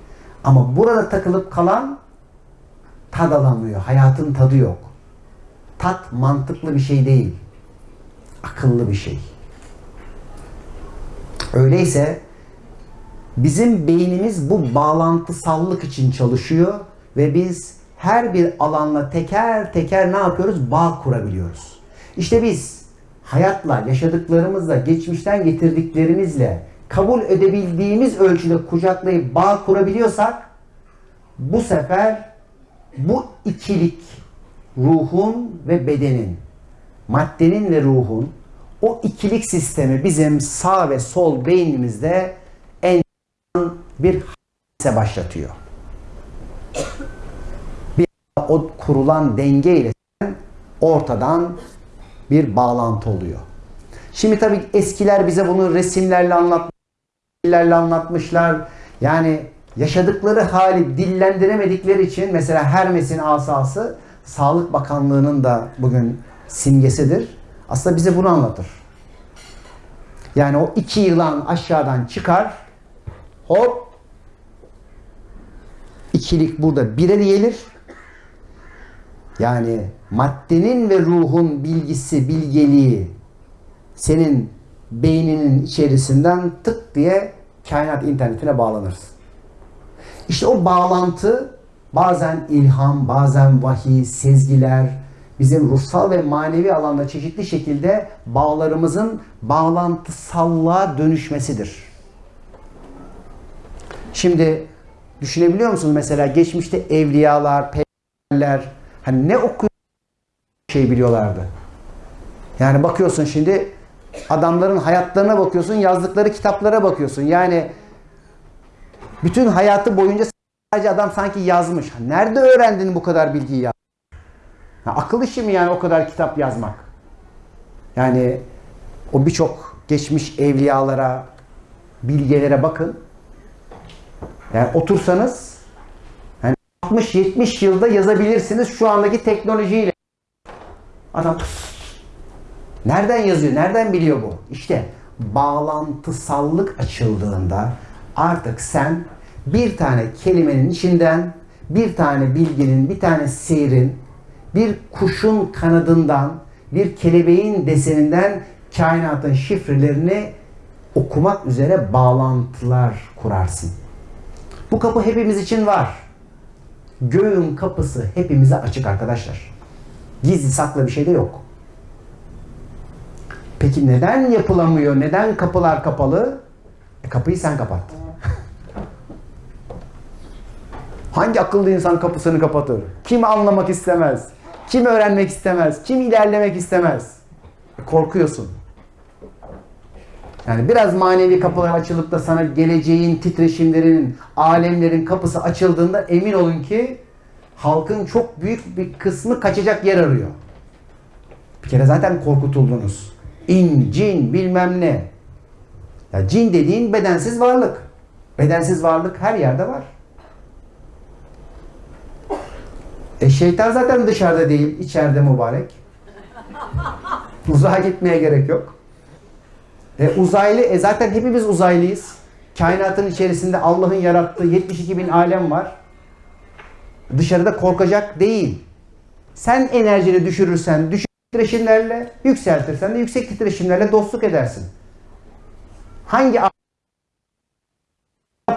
Ama burada takılıp kalan tad alamıyor. Hayatın tadı yok. Tat mantıklı bir şey değil. Akıllı bir şey. Öyleyse bizim beynimiz bu bağlantısallık için çalışıyor ve biz her bir alanla teker teker ne yapıyoruz? Bağ kurabiliyoruz. İşte biz hayatla, yaşadıklarımızla, geçmişten getirdiklerimizle kabul edebildiğimiz ölçüde kucaklayıp bağ kurabiliyorsak bu sefer bu ikilik ruhun ve bedenin, maddenin ve ruhun o ikilik sistemi bizim sağ ve sol beynimizde en bir hadise başlatıyor. Bir o kurulan denge ile ortadan bir bağlantı oluyor. Şimdi tabii eskiler bize bunu resimlerle anlatmışlar, anlatmışlar. Yani yaşadıkları hali dillendiremedikleri için mesela Hermes'in asası Sağlık Bakanlığı'nın da bugün simgesidir. Aslında bize bunu anlatır. Yani o iki yılan aşağıdan çıkar, hop, ikilik burada bire gelir. Yani maddenin ve ruhun bilgisi, bilgeliği senin beyninin içerisinden tık diye kainat internetine bağlanırsın. İşte o bağlantı bazen ilham, bazen vahiy, sezgiler, bizim ruhsal ve manevi alanda çeşitli şekilde bağlarımızın bağlantısallığa dönüşmesidir. Şimdi düşünebiliyor musunuz mesela geçmişte evliyalar, peygamberler hani ne okuyor şey biliyorlardı. Yani bakıyorsun şimdi adamların hayatlarına bakıyorsun, yazdıkları kitaplara bakıyorsun. Yani bütün hayatı boyunca sadece adam sanki yazmış. Nerede öğrendin bu kadar bilgiyi ya? Ha, akıl işi mi yani o kadar kitap yazmak? Yani o birçok geçmiş evliyalara, bilgelere bakın. Yani otursanız yani 60-70 yılda yazabilirsiniz şu andaki teknolojiyle. Adam nereden yazıyor, nereden biliyor bu? İşte bağlantısallık açıldığında artık sen bir tane kelimenin içinden bir tane bilginin, bir tane seyrin, bir kuşun kanadından, bir kelebeğin deseninden kainatın şifrelerini okumak üzere bağlantılar kurarsın. Bu kapı hepimiz için var. Göğün kapısı hepimize açık arkadaşlar. Gizli saklı bir şey de yok. Peki neden yapılamıyor? Neden kapılar kapalı? E kapıyı sen kapat. Hangi akıllı insan kapısını kapatır? Kim anlamak istemez? Kim öğrenmek istemez? Kim ilerlemek istemez? E korkuyorsun. Yani biraz manevi kapılar açılıp da sana geleceğin titreşimlerinin, alemlerin kapısı açıldığında emin olun ki halkın çok büyük bir kısmı kaçacak yer arıyor. Bir kere zaten korkutuldunuz. İn, cin, bilmem ne. Ya cin dediğin bedensiz varlık. Bedensiz varlık her yerde var. E şeytan zaten dışarıda değil, içeride mübarek. Uzağa gitmeye gerek yok. E, uzaylı, e zaten hepimiz uzaylıyız. Kainatın içerisinde Allah'ın yarattığı 72 bin alem var. Dışarıda korkacak değil. Sen enerjini düşürürsen, düşük titreşimlerle, yükseltirsen de yüksek titreşimlerle dostluk edersin. Hangi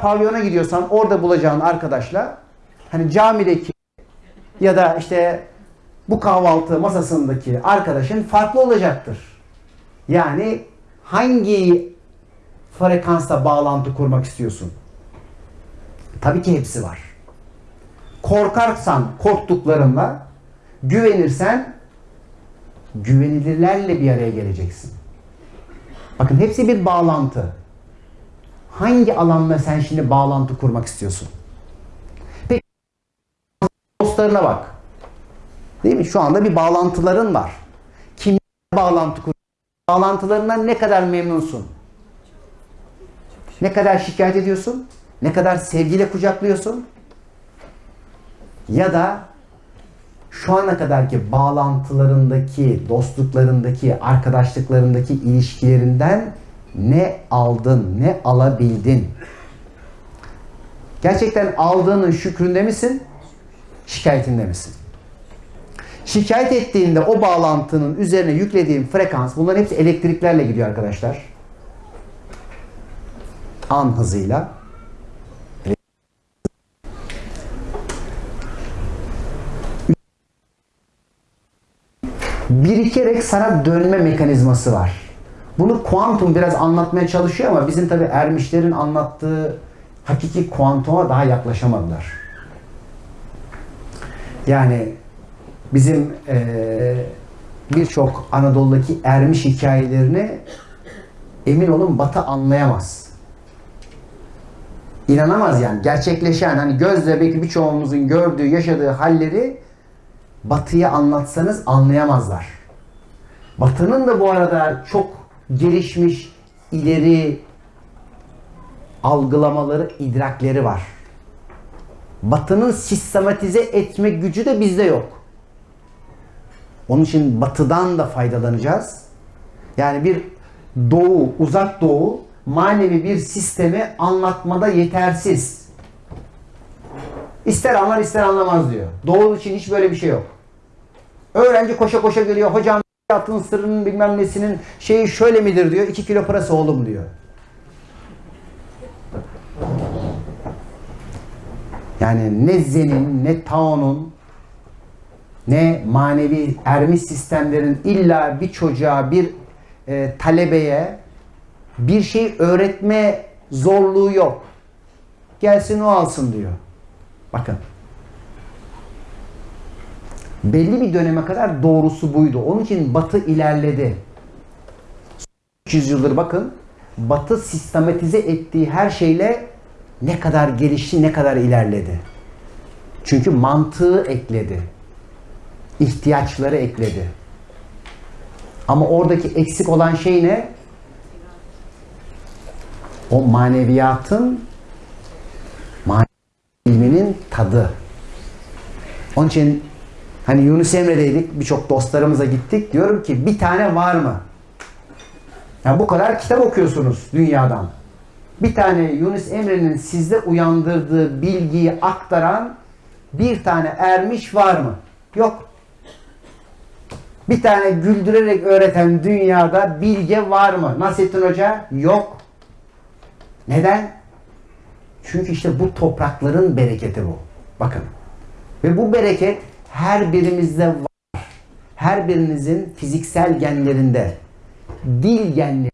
pavyona gidiyorsan orada bulacağın arkadaşla hani camideki ya da işte bu kahvaltı masasındaki arkadaşın farklı olacaktır. Yani hangi frekansta bağlantı kurmak istiyorsun? Tabii ki hepsi var. Korkarsan korktuklarınla, güvenirsen güvenilirlerle bir araya geleceksin. Bakın hepsi bir bağlantı. Hangi alanla sen şimdi bağlantı kurmak istiyorsun? Peki dostlarına bak. Değil mi? Şu anda bir bağlantıların var. Kimle bağlantı kur? Bağlantılarından ne kadar memnunsun? Ne kadar şikayet ediyorsun? Ne kadar sevgiyle kucaklıyorsun? Ya da şu ana kadarki bağlantılarındaki, dostluklarındaki, arkadaşlıklarındaki ilişkilerinden ne aldın, ne alabildin? Gerçekten aldığının şükründe misin? Şikayetinde misin? Şikayet ettiğinde o bağlantının üzerine yüklediğin frekans, bunların hepsi elektriklerle gidiyor arkadaşlar. An hızıyla. Birikerek sana dönme mekanizması var. Bunu kuantum biraz anlatmaya çalışıyor ama bizim tabi ermişlerin anlattığı hakiki kuantuma daha yaklaşamadılar. Yani bizim eee, birçok Anadolu'daki ermiş hikayelerini emin olun Batı anlayamaz. İnanamaz yani. Gerçekleşen hani gözle belki birçoğumuzun gördüğü, yaşadığı halleri Batı'ya anlatsanız anlayamazlar. Batı'nın da bu arada çok gelişmiş, ileri algılamaları, idrakleri var. Batı'nın sistematize etme gücü de bizde yok. Onun için Batı'dan da faydalanacağız. Yani bir doğu, uzak doğu manevi bir sistemi anlatmada yetersiz. İster anlar ister anlamaz diyor. Doğu için hiç böyle bir şey yok. Öğrenci koşa koşa geliyor. Hocam hayatın sırrının bilmem nesinin şeyi şöyle midir diyor. 2 kilo parası oğlum diyor. Yani ne Zen'in ne Tao'nun ne manevi ermiş sistemlerin illa bir çocuğa, bir e, talebeye bir şey öğretme zorluğu yok. Gelsin o alsın diyor. Bakın. Belli bir döneme kadar doğrusu buydu. Onun için Batı ilerledi. 300 yıldır bakın Batı sistematize ettiği her şeyle ne kadar gelişti, ne kadar ilerledi. Çünkü mantığı ekledi. ihtiyaçları ekledi. Ama oradaki eksik olan şey ne? O maneviyatın manevi ilminin tadı. Onun için hani Yunus Emre'deydik. Birçok dostlarımıza gittik. Diyorum ki bir tane var mı? Yani bu kadar kitap okuyorsunuz dünyadan. Bir tane Yunus Emre'nin sizde uyandırdığı bilgiyi aktaran bir tane ermiş var mı? Yok. Bir tane güldürerek öğreten dünyada bilge var mı? Nasrettin Hoca? Yok. Neden? Çünkü işte bu toprakların bereketi bu. Bakın. Ve bu bereket her birimizde var. Her birinizin fiziksel genlerinde, dil genleri.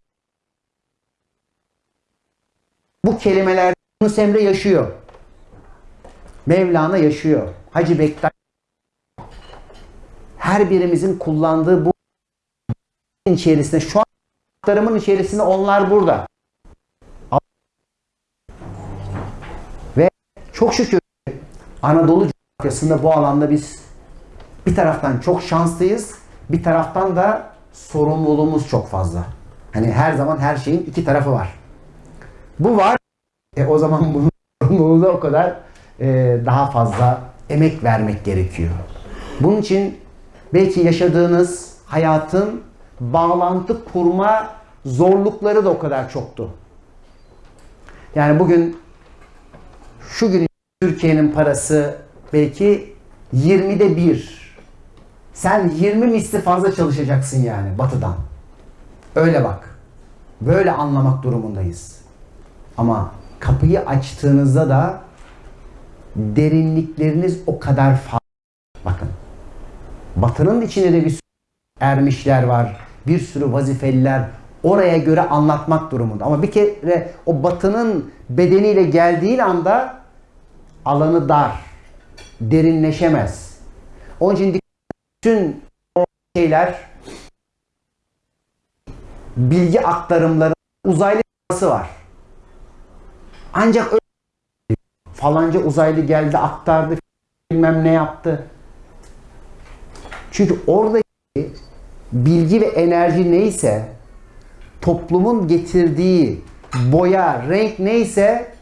Bu kelimeler Yunus Emre yaşıyor. Mevlana yaşıyor. Hacı Bektaş her birimizin kullandığı bu içerisinde şu an aktarımın içerisinde onlar burada. Ve çok şükür Anadolu coğrafyasında bu alanda biz bir taraftan çok şanslıyız, bir taraftan da sorumluluğumuz çok fazla. Hani her zaman her şeyin iki tarafı var. Bu var. E o zaman bunun sorumluluğu da o kadar e, daha fazla emek vermek gerekiyor. Bunun için belki yaşadığınız hayatın bağlantı kurma zorlukları da o kadar çoktu. Yani bugün şu gün Türkiye'nin parası belki 20'de 1. Sen 20 misli fazla çalışacaksın yani batıdan. Öyle bak. Böyle anlamak durumundayız. Ama kapıyı açtığınızda da derinlikleriniz o kadar fazla. Bakın. Batının içinde de bir sürü ermişler var. Bir sürü vazifeliler oraya göre anlatmak durumunda. Ama bir kere o batının bedeniyle geldiğin anda alanı dar. Derinleşemez. Onun için bütün o şeyler bilgi aktarımları uzaylı var. Ancak öyle falanca uzaylı geldi aktardı bilmem ne yaptı. Çünkü oradaki bilgi ve enerji neyse toplumun getirdiği boya, renk neyse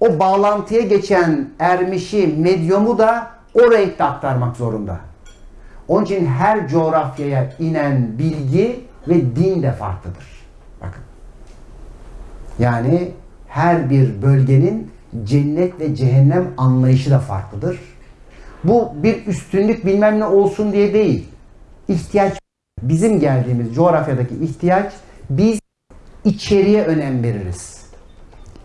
o bağlantıya geçen ermişi, medyumu da o renkte aktarmak zorunda. Onun için her coğrafyaya inen bilgi ve din de farklıdır. Bakın. Yani her bir bölgenin cennet ve cehennem anlayışı da farklıdır. Bu bir üstünlük bilmem ne olsun diye değil. İhtiyaç bizim geldiğimiz coğrafyadaki ihtiyaç biz içeriye önem veririz.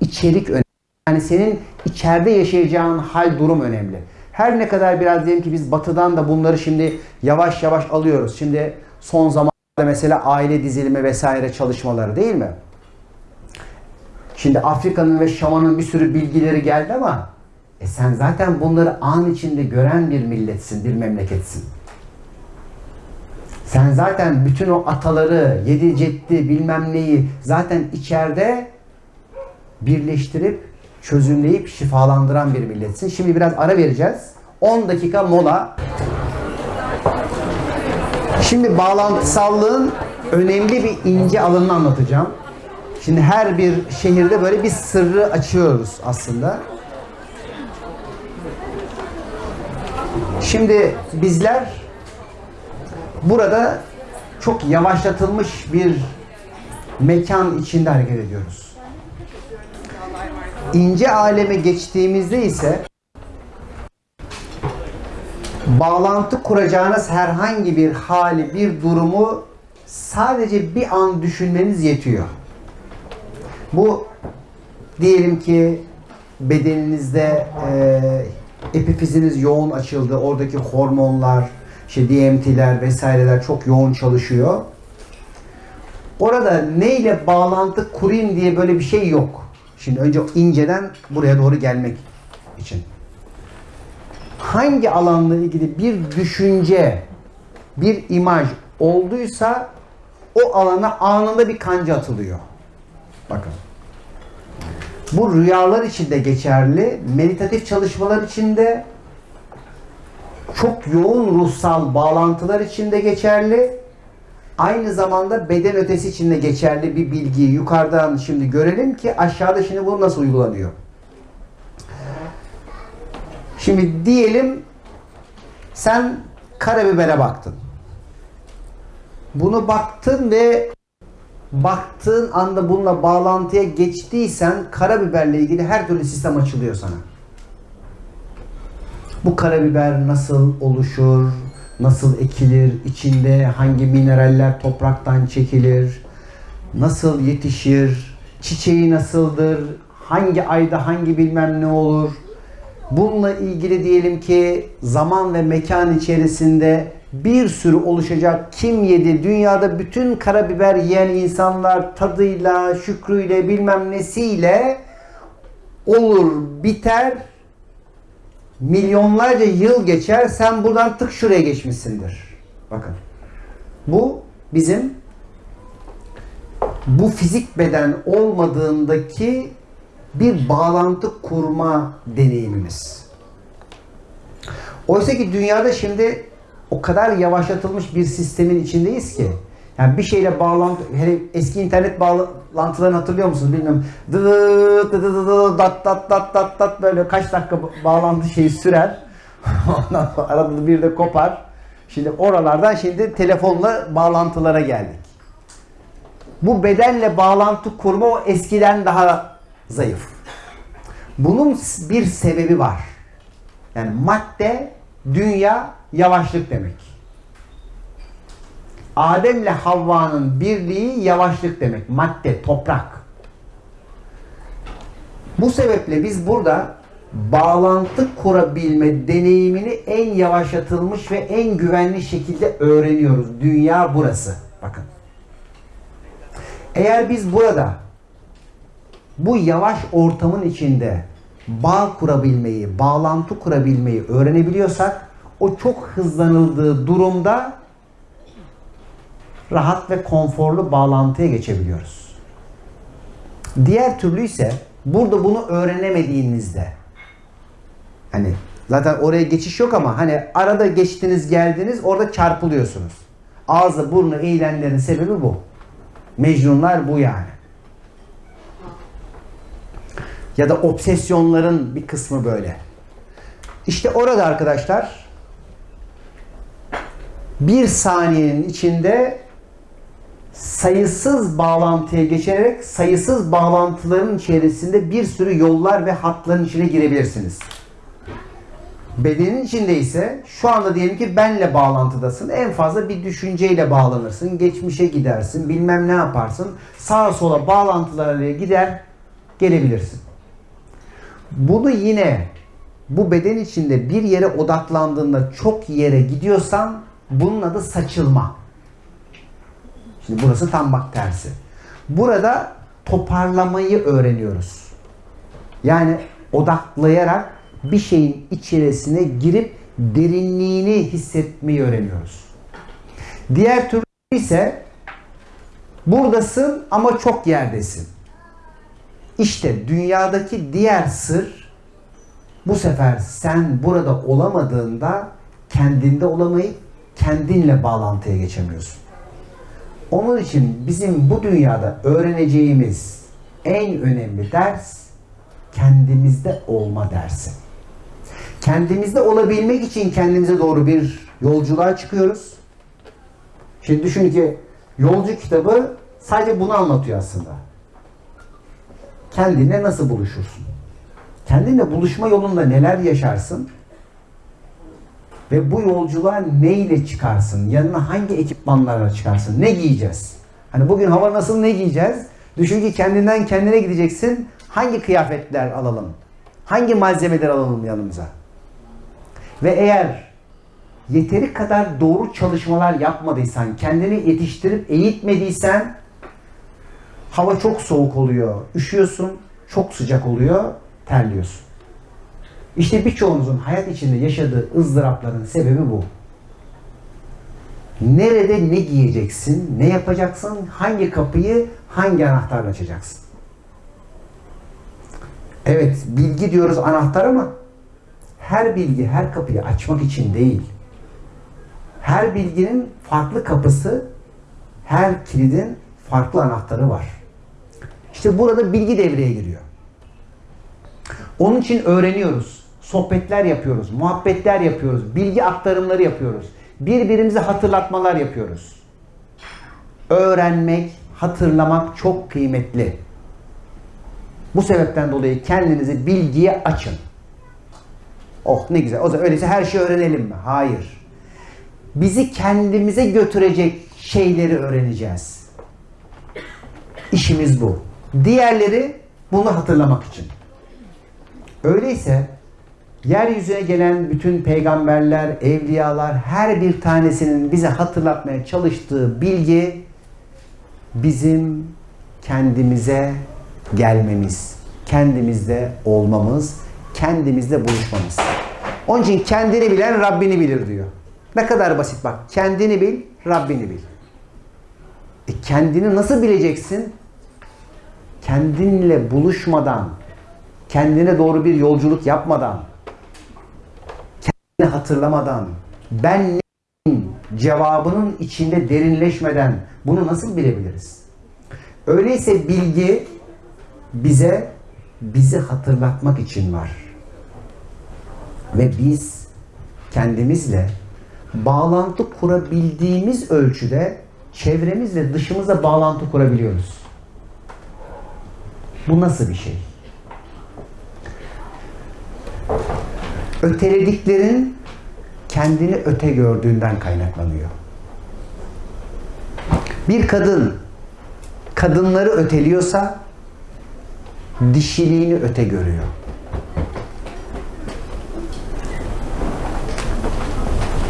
İçerik önemli. Yani senin içeride yaşayacağın hal durum önemli. Her ne kadar biraz diyelim ki biz batıdan da bunları şimdi yavaş yavaş alıyoruz. Şimdi son zamanlarda mesela aile dizilimi vesaire çalışmaları değil mi? Şimdi Afrika'nın ve Şam'ın bir sürü bilgileri geldi ama e sen zaten bunları an içinde gören bir milletsin, bir memleketsin. Sen zaten bütün o ataları, yedi ceddi bilmem neyi zaten içeride birleştirip, çözümleyip şifalandıran bir milletsin. Şimdi biraz ara vereceğiz. 10 dakika mola. Şimdi bağlantısallığın önemli bir ince alanını anlatacağım. Şimdi her bir şehirde böyle bir sırrı açıyoruz aslında. Şimdi bizler burada çok yavaşlatılmış bir mekan içinde hareket ediyoruz. İnce aleme geçtiğimizde ise bağlantı kuracağınız herhangi bir hali, bir durumu sadece bir an düşünmeniz yetiyor. Bu diyelim ki bedeninizde e, epifiziniz yoğun açıldı. Oradaki hormonlar, işte DMT'ler vesaireler çok yoğun çalışıyor. Orada neyle bağlantı kurayım diye böyle bir şey yok. Şimdi önce inceden buraya doğru gelmek için. Hangi alanla ilgili bir düşünce, bir imaj olduysa o alana anında bir kanca atılıyor. Bakın. Bu rüyalar için de geçerli, meditatif çalışmalar için de çok yoğun ruhsal bağlantılar için de geçerli. Aynı zamanda beden ötesi için de geçerli bir bilgiyi yukarıdan şimdi görelim ki aşağıda şimdi bu nasıl uygulanıyor. Şimdi diyelim sen karabibere baktın. Bunu baktın ve baktığın anda bununla bağlantıya geçtiysen karabiberle ilgili her türlü sistem açılıyor sana. Bu karabiber nasıl oluşur? Nasıl ekilir? içinde hangi mineraller topraktan çekilir? Nasıl yetişir? Çiçeği nasıldır? Hangi ayda hangi bilmem ne olur? Bununla ilgili diyelim ki zaman ve mekan içerisinde bir sürü oluşacak kim yedi? Dünyada bütün karabiber yiyen insanlar tadıyla, şükrüyle, bilmem nesiyle olur, biter. Milyonlarca yıl geçer. Sen buradan tık şuraya geçmişsindir. Bakın. Bu bizim bu fizik beden olmadığındaki bir bağlantı kurma deneyimimiz. Oysa ki dünyada şimdi o kadar yavaşlatılmış bir sistemin içindeyiz ki yani bir şeyle bağlantı hele eski internet bağlantılarını hatırlıyor musunuz bilmiyorum. Dı dı dı dı dı dat dat dat dat dat böyle kaç dakika bağlantı şeyi sürer. Ondan sonra arada bir de kopar. Şimdi oralardan şimdi telefonla bağlantılara geldik. Bu bedenle bağlantı kurma o eskiden daha zayıf. Bunun bir sebebi var. Yani madde, dünya, yavaşlık demek. Adem'le Havva'nın birliği yavaşlık demek. Madde, toprak. Bu sebeple biz burada bağlantı kurabilme deneyimini en yavaşlatılmış ve en güvenli şekilde öğreniyoruz. Dünya burası. Bakın. Eğer biz burada bu yavaş ortamın içinde bağ kurabilmeyi, bağlantı kurabilmeyi öğrenebiliyorsak o çok hızlanıldığı durumda rahat ve konforlu bağlantıya geçebiliyoruz. Diğer türlü ise burada bunu öğrenemediğinizde hani zaten oraya geçiş yok ama hani arada geçtiniz geldiniz orada çarpılıyorsunuz. Ağzı burnu eğilenlerin sebebi bu. Mecnunlar bu yani. Ya da obsesyonların bir kısmı böyle. İşte orada arkadaşlar bir saniyenin içinde sayısız bağlantıya geçerek sayısız bağlantıların içerisinde bir sürü yollar ve hatların içine girebilirsiniz. Bedenin içinde ise şu anda diyelim ki benle bağlantıdasın. En fazla bir düşünceyle bağlanırsın. Geçmişe gidersin. Bilmem ne yaparsın. Sağa sola bağlantılarla gider gelebilirsin. Bunu yine bu beden içinde bir yere odaklandığında çok yere gidiyorsan bunun adı saçılma. Şimdi burası tam bak tersi. Burada toparlamayı öğreniyoruz. Yani odaklayarak bir şeyin içerisine girip derinliğini hissetmeyi öğreniyoruz. Diğer türlü ise buradasın ama çok yerdesin. İşte dünyadaki diğer sır bu sefer sen burada olamadığında kendinde olamayıp kendinle bağlantıya geçemiyorsun. Onun için bizim bu dünyada öğreneceğimiz en önemli ders kendimizde olma dersi. Kendimizde olabilmek için kendimize doğru bir yolculuğa çıkıyoruz. Şimdi düşün ki yolcu kitabı sadece bunu anlatıyor aslında. Kendinle nasıl buluşursun? Kendinle buluşma yolunda neler yaşarsın? Ve bu yolculuğa ne ile çıkarsın? Yanına hangi ekipmanlarla çıkarsın? Ne giyeceğiz? Hani bugün hava nasıl ne giyeceğiz? Düşün ki kendinden kendine gideceksin. Hangi kıyafetler alalım? Hangi malzemeler alalım yanımıza? Ve eğer yeteri kadar doğru çalışmalar yapmadıysan, kendini yetiştirip eğitmediysen hava çok soğuk oluyor, üşüyorsun, çok sıcak oluyor, terliyorsun. İşte birçoğunuzun hayat içinde yaşadığı ızdırapların sebebi bu. Nerede ne giyeceksin, ne yapacaksın, hangi kapıyı hangi anahtarla açacaksın? Evet, bilgi diyoruz anahtar ama her bilgi her kapıyı açmak için değil. Her bilginin farklı kapısı, her kilidin farklı anahtarı var. İşte burada bilgi devreye giriyor. Onun için öğreniyoruz. Sohbetler yapıyoruz, muhabbetler yapıyoruz, bilgi aktarımları yapıyoruz. Birbirimize hatırlatmalar yapıyoruz. Öğrenmek, hatırlamak çok kıymetli. Bu sebepten dolayı kendinizi bilgiye açın. Oh ne güzel. O zaman öyleyse her şeyi öğrenelim mi? Hayır. Bizi kendimize götürecek şeyleri öğreneceğiz. İşimiz bu. Diğerleri bunu hatırlamak için. Öyleyse yeryüzüne gelen bütün peygamberler, evliyalar her bir tanesinin bize hatırlatmaya çalıştığı bilgi bizim kendimize gelmemiz, kendimizde olmamız, kendimizde buluşmamız. Onun için kendini bilen Rabbini bilir diyor. Ne kadar basit bak. Kendini bil, Rabbini bil. E kendini nasıl bileceksin? Kendinle buluşmadan, kendine doğru bir yolculuk yapmadan, hatırlamadan, ben neyim cevabının içinde derinleşmeden bunu nasıl bilebiliriz? Öyleyse bilgi bize bizi hatırlatmak için var. Ve biz kendimizle bağlantı kurabildiğimiz ölçüde çevremizle dışımıza bağlantı kurabiliyoruz. Bu nasıl bir şey? Ötelediklerin kendini öte gördüğünden kaynaklanıyor. Bir kadın kadınları öteliyorsa dişiliğini öte görüyor.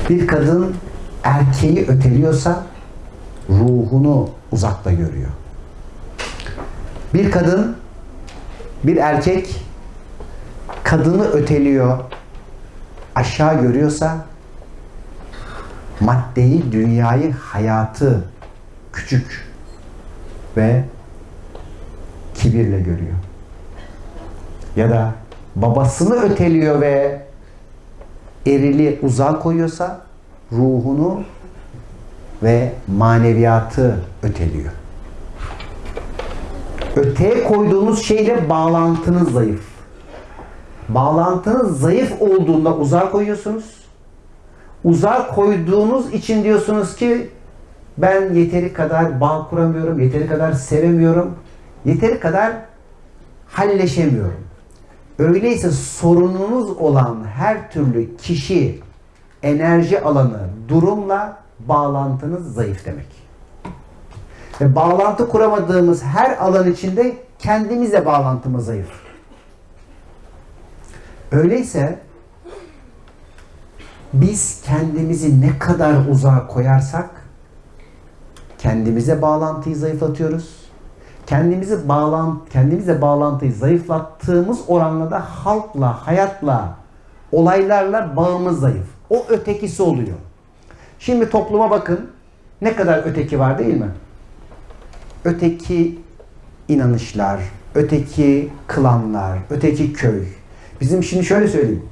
Bir kadın erkeği öteliyorsa ruhunu uzakta görüyor. Bir kadın, bir erkek kadını öteliyor, aşağı görüyorsa maddeyi, dünyayı, hayatı küçük ve kibirle görüyor. Ya da babasını öteliyor ve erili uzağa koyuyorsa ruhunu ve maneviyatı öteliyor. Öteye koyduğunuz şeyle bağlantınız zayıf. Bağlantınız zayıf olduğunda uzağa koyuyorsunuz. Uzağa koyduğunuz için diyorsunuz ki ben yeteri kadar bağ kuramıyorum, yeteri kadar sevemiyorum, yeteri kadar halleşemiyorum. Öyleyse sorununuz olan her türlü kişi, enerji alanı, durumla bağlantınız zayıf demek. Ve bağlantı kuramadığımız her alan içinde kendimizle bağlantımız zayıf. Öyleyse biz kendimizi ne kadar uzağa koyarsak kendimize bağlantıyı zayıflatıyoruz. Kendimizi bağlan kendimize bağlantıyı zayıflattığımız oranla da halkla, hayatla, olaylarla bağımız zayıf. O ötekisi oluyor. Şimdi topluma bakın. Ne kadar öteki var değil mi? Öteki inanışlar, öteki klanlar, öteki köy. Bizim şimdi şöyle söyleyeyim.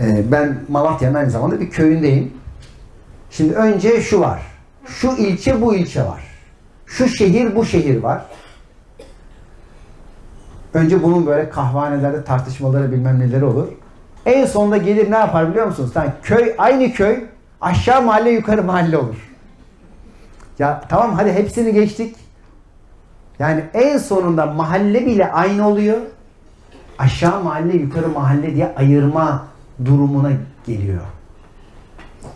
Ee, ben Malatya'nın aynı zamanda bir köyündeyim. Şimdi önce şu var. Şu ilçe bu ilçe var. Şu şehir bu şehir var. Önce bunun böyle kahvanelerde tartışmaları bilmem neleri olur. En sonunda gelir ne yapar biliyor musunuz? Yani köy aynı köy aşağı mahalle yukarı mahalle olur. Ya tamam hadi hepsini geçtik. Yani en sonunda mahalle bile aynı oluyor. Aşağı mahalle yukarı mahalle diye ayırma durumuna geliyor.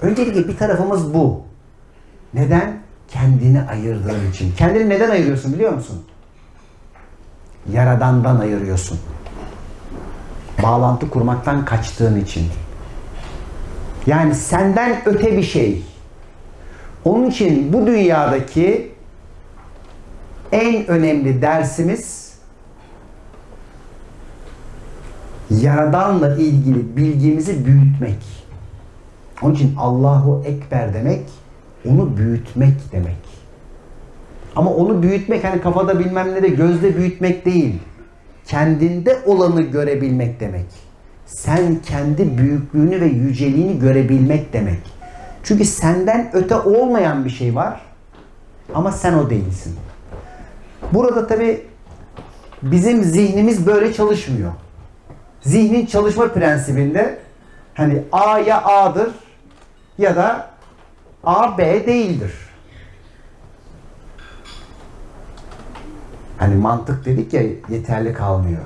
Öncelikle bir tarafımız bu. Neden? Kendini ayırdığın için. Kendini neden ayırıyorsun biliyor musun? Yaradandan ayırıyorsun. Bağlantı kurmaktan kaçtığın için. Yani senden öte bir şey. Onun için bu dünyadaki en önemli dersimiz Yaradanla ilgili bilgimizi büyütmek. Onun için Allahu Ekber demek onu büyütmek demek. Ama onu büyütmek hani kafada bilmem ne de gözde büyütmek değil. Kendinde olanı görebilmek demek. Sen kendi büyüklüğünü ve yüceliğini görebilmek demek. Çünkü senden öte olmayan bir şey var. Ama sen o değilsin. Burada tabi bizim zihnimiz böyle çalışmıyor. Zihnin çalışma prensibinde hani A ya A'dır ya da A B değildir. Hani mantık dedik ya yeterli kalmıyor.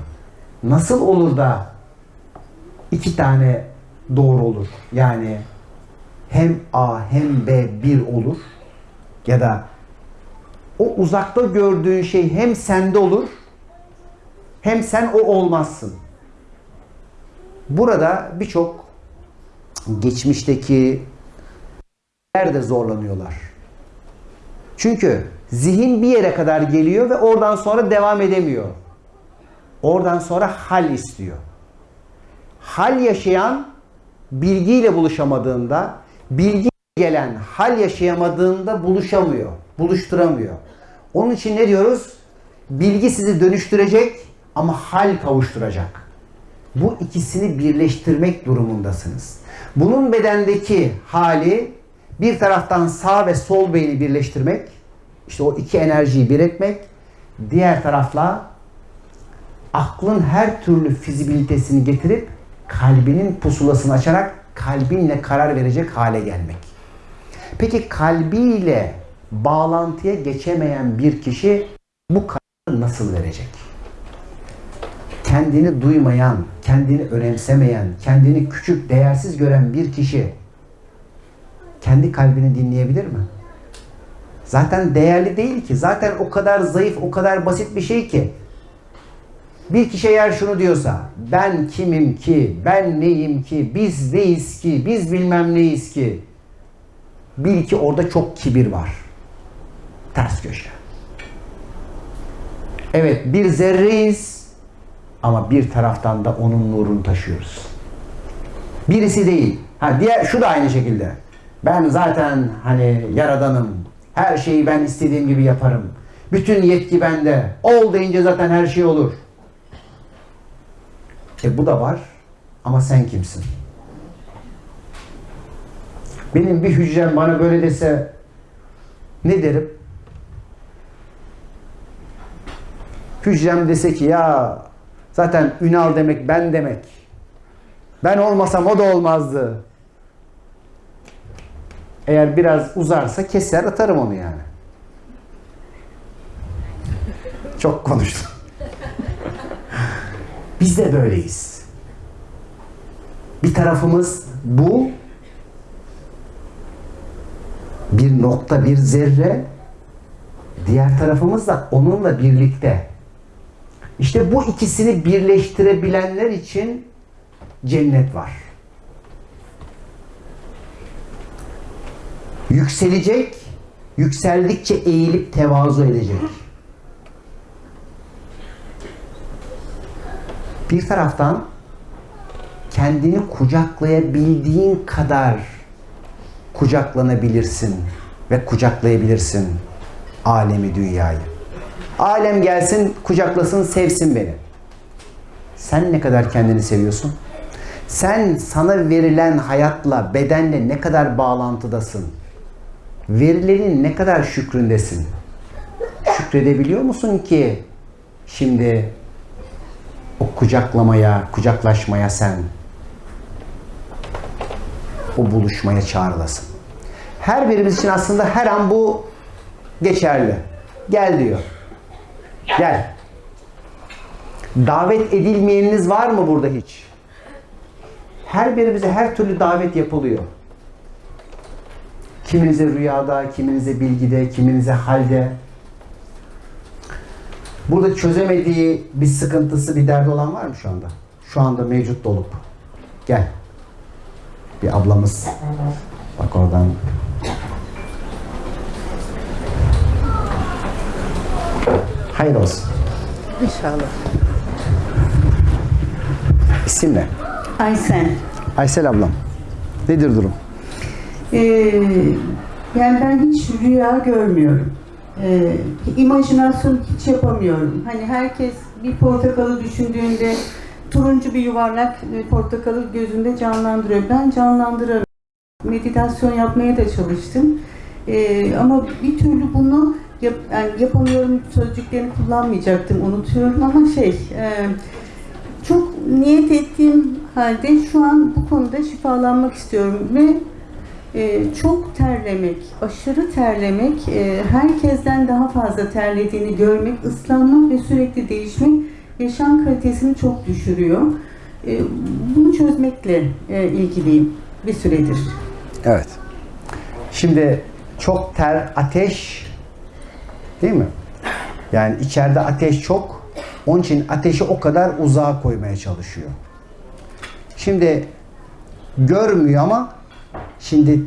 Nasıl olur da iki tane doğru olur? Yani hem A hem B bir olur ya da o uzakta gördüğün şey hem sende olur hem sen o olmazsın. Burada birçok geçmişteki de zorlanıyorlar. Çünkü zihin bir yere kadar geliyor ve oradan sonra devam edemiyor. Oradan sonra hal istiyor. Hal yaşayan bilgiyle buluşamadığında, bilgi gelen hal yaşayamadığında buluşamıyor, buluşturamıyor. Onun için ne diyoruz? Bilgi sizi dönüştürecek ama hal kavuşturacak. Bu ikisini birleştirmek durumundasınız. Bunun bedendeki hali bir taraftan sağ ve sol beyni birleştirmek, işte o iki enerjiyi bir etmek, diğer tarafla aklın her türlü fizibilitesini getirip kalbinin pusulasını açarak kalbinle karar verecek hale gelmek. Peki kalbiyle bağlantıya geçemeyen bir kişi bu kararı nasıl verecek? Kendini duymayan, kendini önemsemeyen, kendini küçük, değersiz gören bir kişi kendi kalbini dinleyebilir mi? Zaten değerli değil ki. Zaten o kadar zayıf, o kadar basit bir şey ki. Bir kişi eğer şunu diyorsa, ben kimim ki, ben neyim ki, biz neyiz ki, biz bilmem neyiz ki. Bil ki orada çok kibir var. Ters köşe. Evet bir zerreyiz ama bir taraftan da onun nurunu taşıyoruz. Birisi değil. Ha diğer şu da aynı şekilde. Ben zaten hani yaradanım. Her şeyi ben istediğim gibi yaparım. Bütün yetki bende. Ol deyince zaten her şey olur. E bu da var. Ama sen kimsin? Benim bir hücrem bana böyle dese ne derim? Hücrem dese ki ya zaten Ünal demek ben demek. Ben olmasam o da olmazdı. Eğer biraz uzarsa keser atarım onu yani. Çok konuştum. Biz de böyleyiz. Bir tarafımız bu. Bir nokta, bir zerre. Diğer tarafımız da onunla birlikte. İşte bu ikisini birleştirebilenler için cennet var. Yükselecek, yükseldikçe eğilip tevazu edecek. Bir taraftan kendini kucaklayabildiğin kadar kucaklanabilirsin ve kucaklayabilirsin alemi dünyayı. Alem gelsin, kucaklasın, sevsin beni. Sen ne kadar kendini seviyorsun? Sen sana verilen hayatla, bedenle ne kadar bağlantıdasın? Verilerin ne kadar şükründesin? Şükredebiliyor musun ki şimdi o kucaklamaya, kucaklaşmaya sen o buluşmaya çağrılasın. Her birimiz için aslında her an bu geçerli. Gel diyor. Gel. Davet edilmeyeniniz var mı burada hiç? Her birimize her türlü davet yapılıyor. Kiminize rüyada, kiminize bilgide, kiminize halde. Burada çözemediği bir sıkıntısı, bir derdi olan var mı şu anda? Şu anda mevcut dolup. Gel. Bir ablamız. Bak oradan. Hayır olsun. İnşallah. İsim ne? Aysen. Aysel ablam. Nedir durum? Ee, yani ben hiç rüya görmüyorum. Ee, imajinasyon hiç yapamıyorum. Hani herkes bir portakalı düşündüğünde turuncu bir yuvarlak e, portakalı gözünde canlandırıyor. Ben canlandırarak meditasyon yapmaya da çalıştım. Ee, ama bir türlü bunu yap, yani yapamıyorum sözcüklerini kullanmayacaktım unutuyorum ama şey e, çok niyet ettiğim halde şu an bu konuda şifalanmak istiyorum ve e, çok terlemek, aşırı terlemek, e, herkesten daha fazla terlediğini görmek, ıslanmak ve sürekli değişmek yaşam kalitesini çok düşürüyor. E, bunu çözmekle e, ilgiliyim bir süredir. Evet. Şimdi çok ter, ateş değil mi? Yani içeride ateş çok. Onun için ateşi o kadar uzağa koymaya çalışıyor. Şimdi görmüyor ama şimdi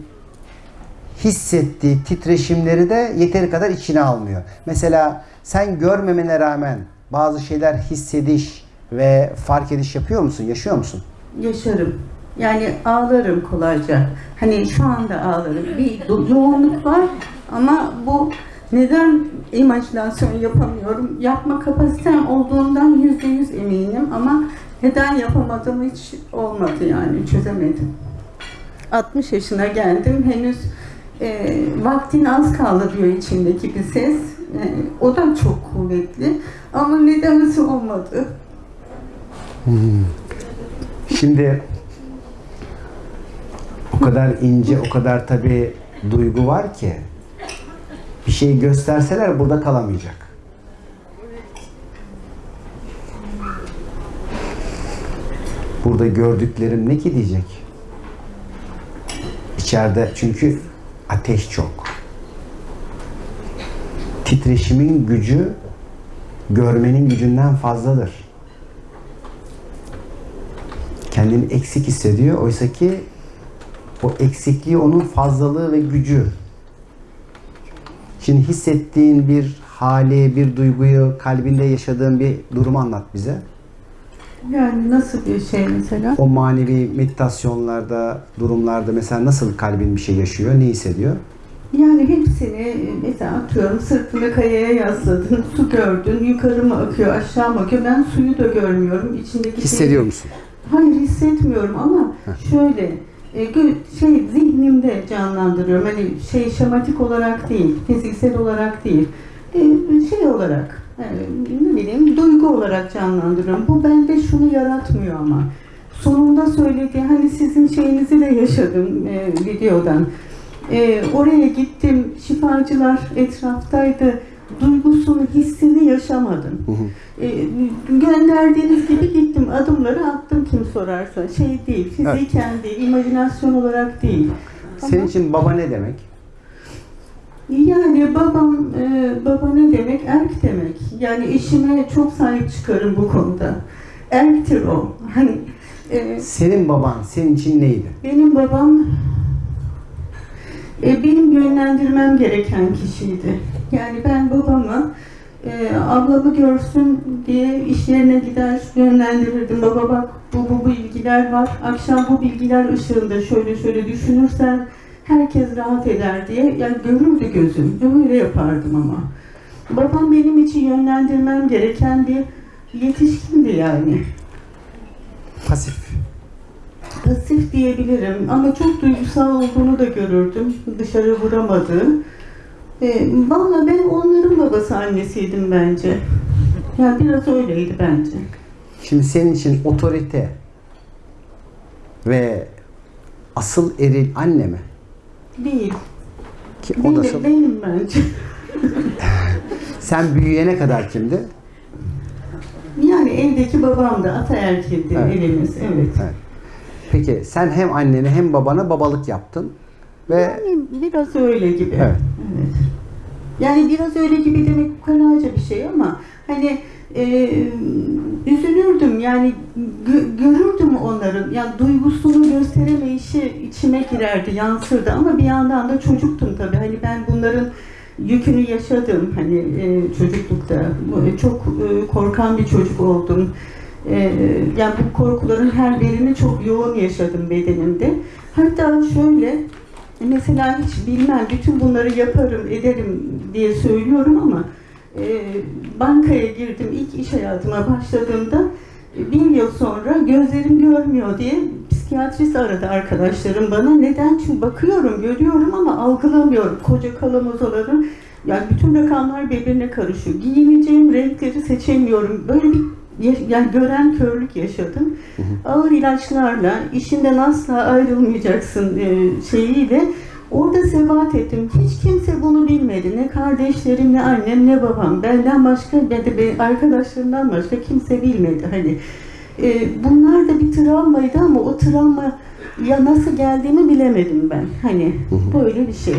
hissettiği titreşimleri de yeteri kadar içine almıyor. Mesela sen görmemene rağmen bazı şeyler hissediş ve fark ediş yapıyor musun? Yaşıyor musun? Yaşarım. Yani ağlarım kolayca. Hani şu anda ağlarım. Bir yoğunluk var ama bu neden imajinasyon yapamıyorum? Yapma kapasitem olduğundan yüzde yüz eminim ama neden yapamadığım hiç olmadı yani çözemedim. 60 yaşına geldim henüz e, vaktin az kaldı diyor içindeki bir ses. E, o da çok kuvvetli ama nedense olmadı. Şimdi o kadar ince, o kadar tabi duygu var ki bir şey gösterseler burada kalamayacak. Burada gördüklerim ne ki diyecek? İçeride çünkü ateş çok. Titreşimin gücü görmenin gücünden fazladır. kendini eksik hissediyor. Oysa ki o eksikliği onun fazlalığı ve gücü. Şimdi hissettiğin bir hali, bir duyguyu, kalbinde yaşadığın bir durumu anlat bize. Yani nasıl bir şey mesela? O manevi meditasyonlarda, durumlarda mesela nasıl kalbin bir şey yaşıyor, ne hissediyor? Yani hepsini mesela atıyorum sırtını kayaya yasladın, su gördün, yukarı mı akıyor, aşağı mı akıyor? Ben suyu da görmüyorum. İçindeki şeyi- Hissediyor musun? Hayır hissetmiyorum ama şöyle e, gö- şey zihnimde canlandırıyorum. Hani şey şematik olarak değil, fiziksel olarak değil. E, şey olarak e, ne bileyim duygu olarak canlandırıyorum. Bu bende şunu yaratmıyor ama. Sonunda söylediği hani sizin şeyinizi de yaşadım e, videodan. E, oraya gittim, şifacılar etraftaydı. Duygusunu, hissini yaşamadım. E, gönderdiğiniz gibi gittim, adımları attım kim sorarsa. Şey değil, fiziken değil, imajinasyon olarak değil. Senin için baba ne demek? Yani babam, e, baba ne demek? Erk demek. Yani eşime çok sahip çıkarım bu konuda. Erktir o. Hani e, Senin baban senin için neydi? benim babam e, benim yönlendirmem gereken kişiydi. Yani ben babamı e, ablamı görsün diye iş yerine gider yönlendirirdim. Baba bak bu bu bilgiler var. Akşam bu bilgiler ışığında şöyle şöyle düşünürsen herkes rahat eder diye. Yani görürdü gözüm. Öyle yapardım ama. Babam benim için yönlendirmem gereken bir yetişkindi yani. Pasif. Pasif diyebilirim ama çok duygusal olduğunu da görürdüm. Dışarı vuramadığı. E, Valla ben onların babası annesiydim bence. Yani biraz öyleydi bence. Şimdi senin için otorite ve asıl eril anne mi? Değil. Ki o da Benim, benim bence. sen büyüyene kadar kimdi? Yani evdeki babam da ataerkildi Evet. evimiz. Evet. Evet. Peki sen hem annene hem babana babalık yaptın ve Yani biraz öyle gibi. Evet. Evet. Yani biraz öyle gibi demek ukalaca bir şey ama hani e, üzülürdüm. Yani gö- görürdüm onların. Yani duygusunu gösteremeyişi içime girerdi yansırdı. Ama bir yandan da çocuktum tabii. Hani ben bunların yükünü yaşadım. Hani e, çocuklukta. Bu- çok e, korkan bir çocuk oldum. E, yani bu korkuların her birini çok yoğun yaşadım bedenimde. Hatta şöyle Mesela hiç bilmem, bütün bunları yaparım, ederim diye söylüyorum ama e, bankaya girdim ilk iş hayatıma başladığımda e, bir yıl sonra gözlerim görmüyor diye psikiyatrist aradı arkadaşlarım bana. Neden? Çünkü bakıyorum, görüyorum ama algılamıyorum. Koca kalamozaların yani bütün rakamlar birbirine karışıyor. Giyineceğim renkleri seçemiyorum. Böyle bir yani gören körlük yaşadım. Ağır ilaçlarla işinden asla ayrılmayacaksın e, şeyiyle orada sebat ettim. Hiç kimse bunu bilmedi. Ne kardeşlerim, ne annem, ne babam. Benden başka, ne de arkadaşlarımdan başka kimse bilmedi. Hani e, bunlar da bir travmaydı ama o travma ya nasıl geldiğimi bilemedim ben. Hani böyle bir şey.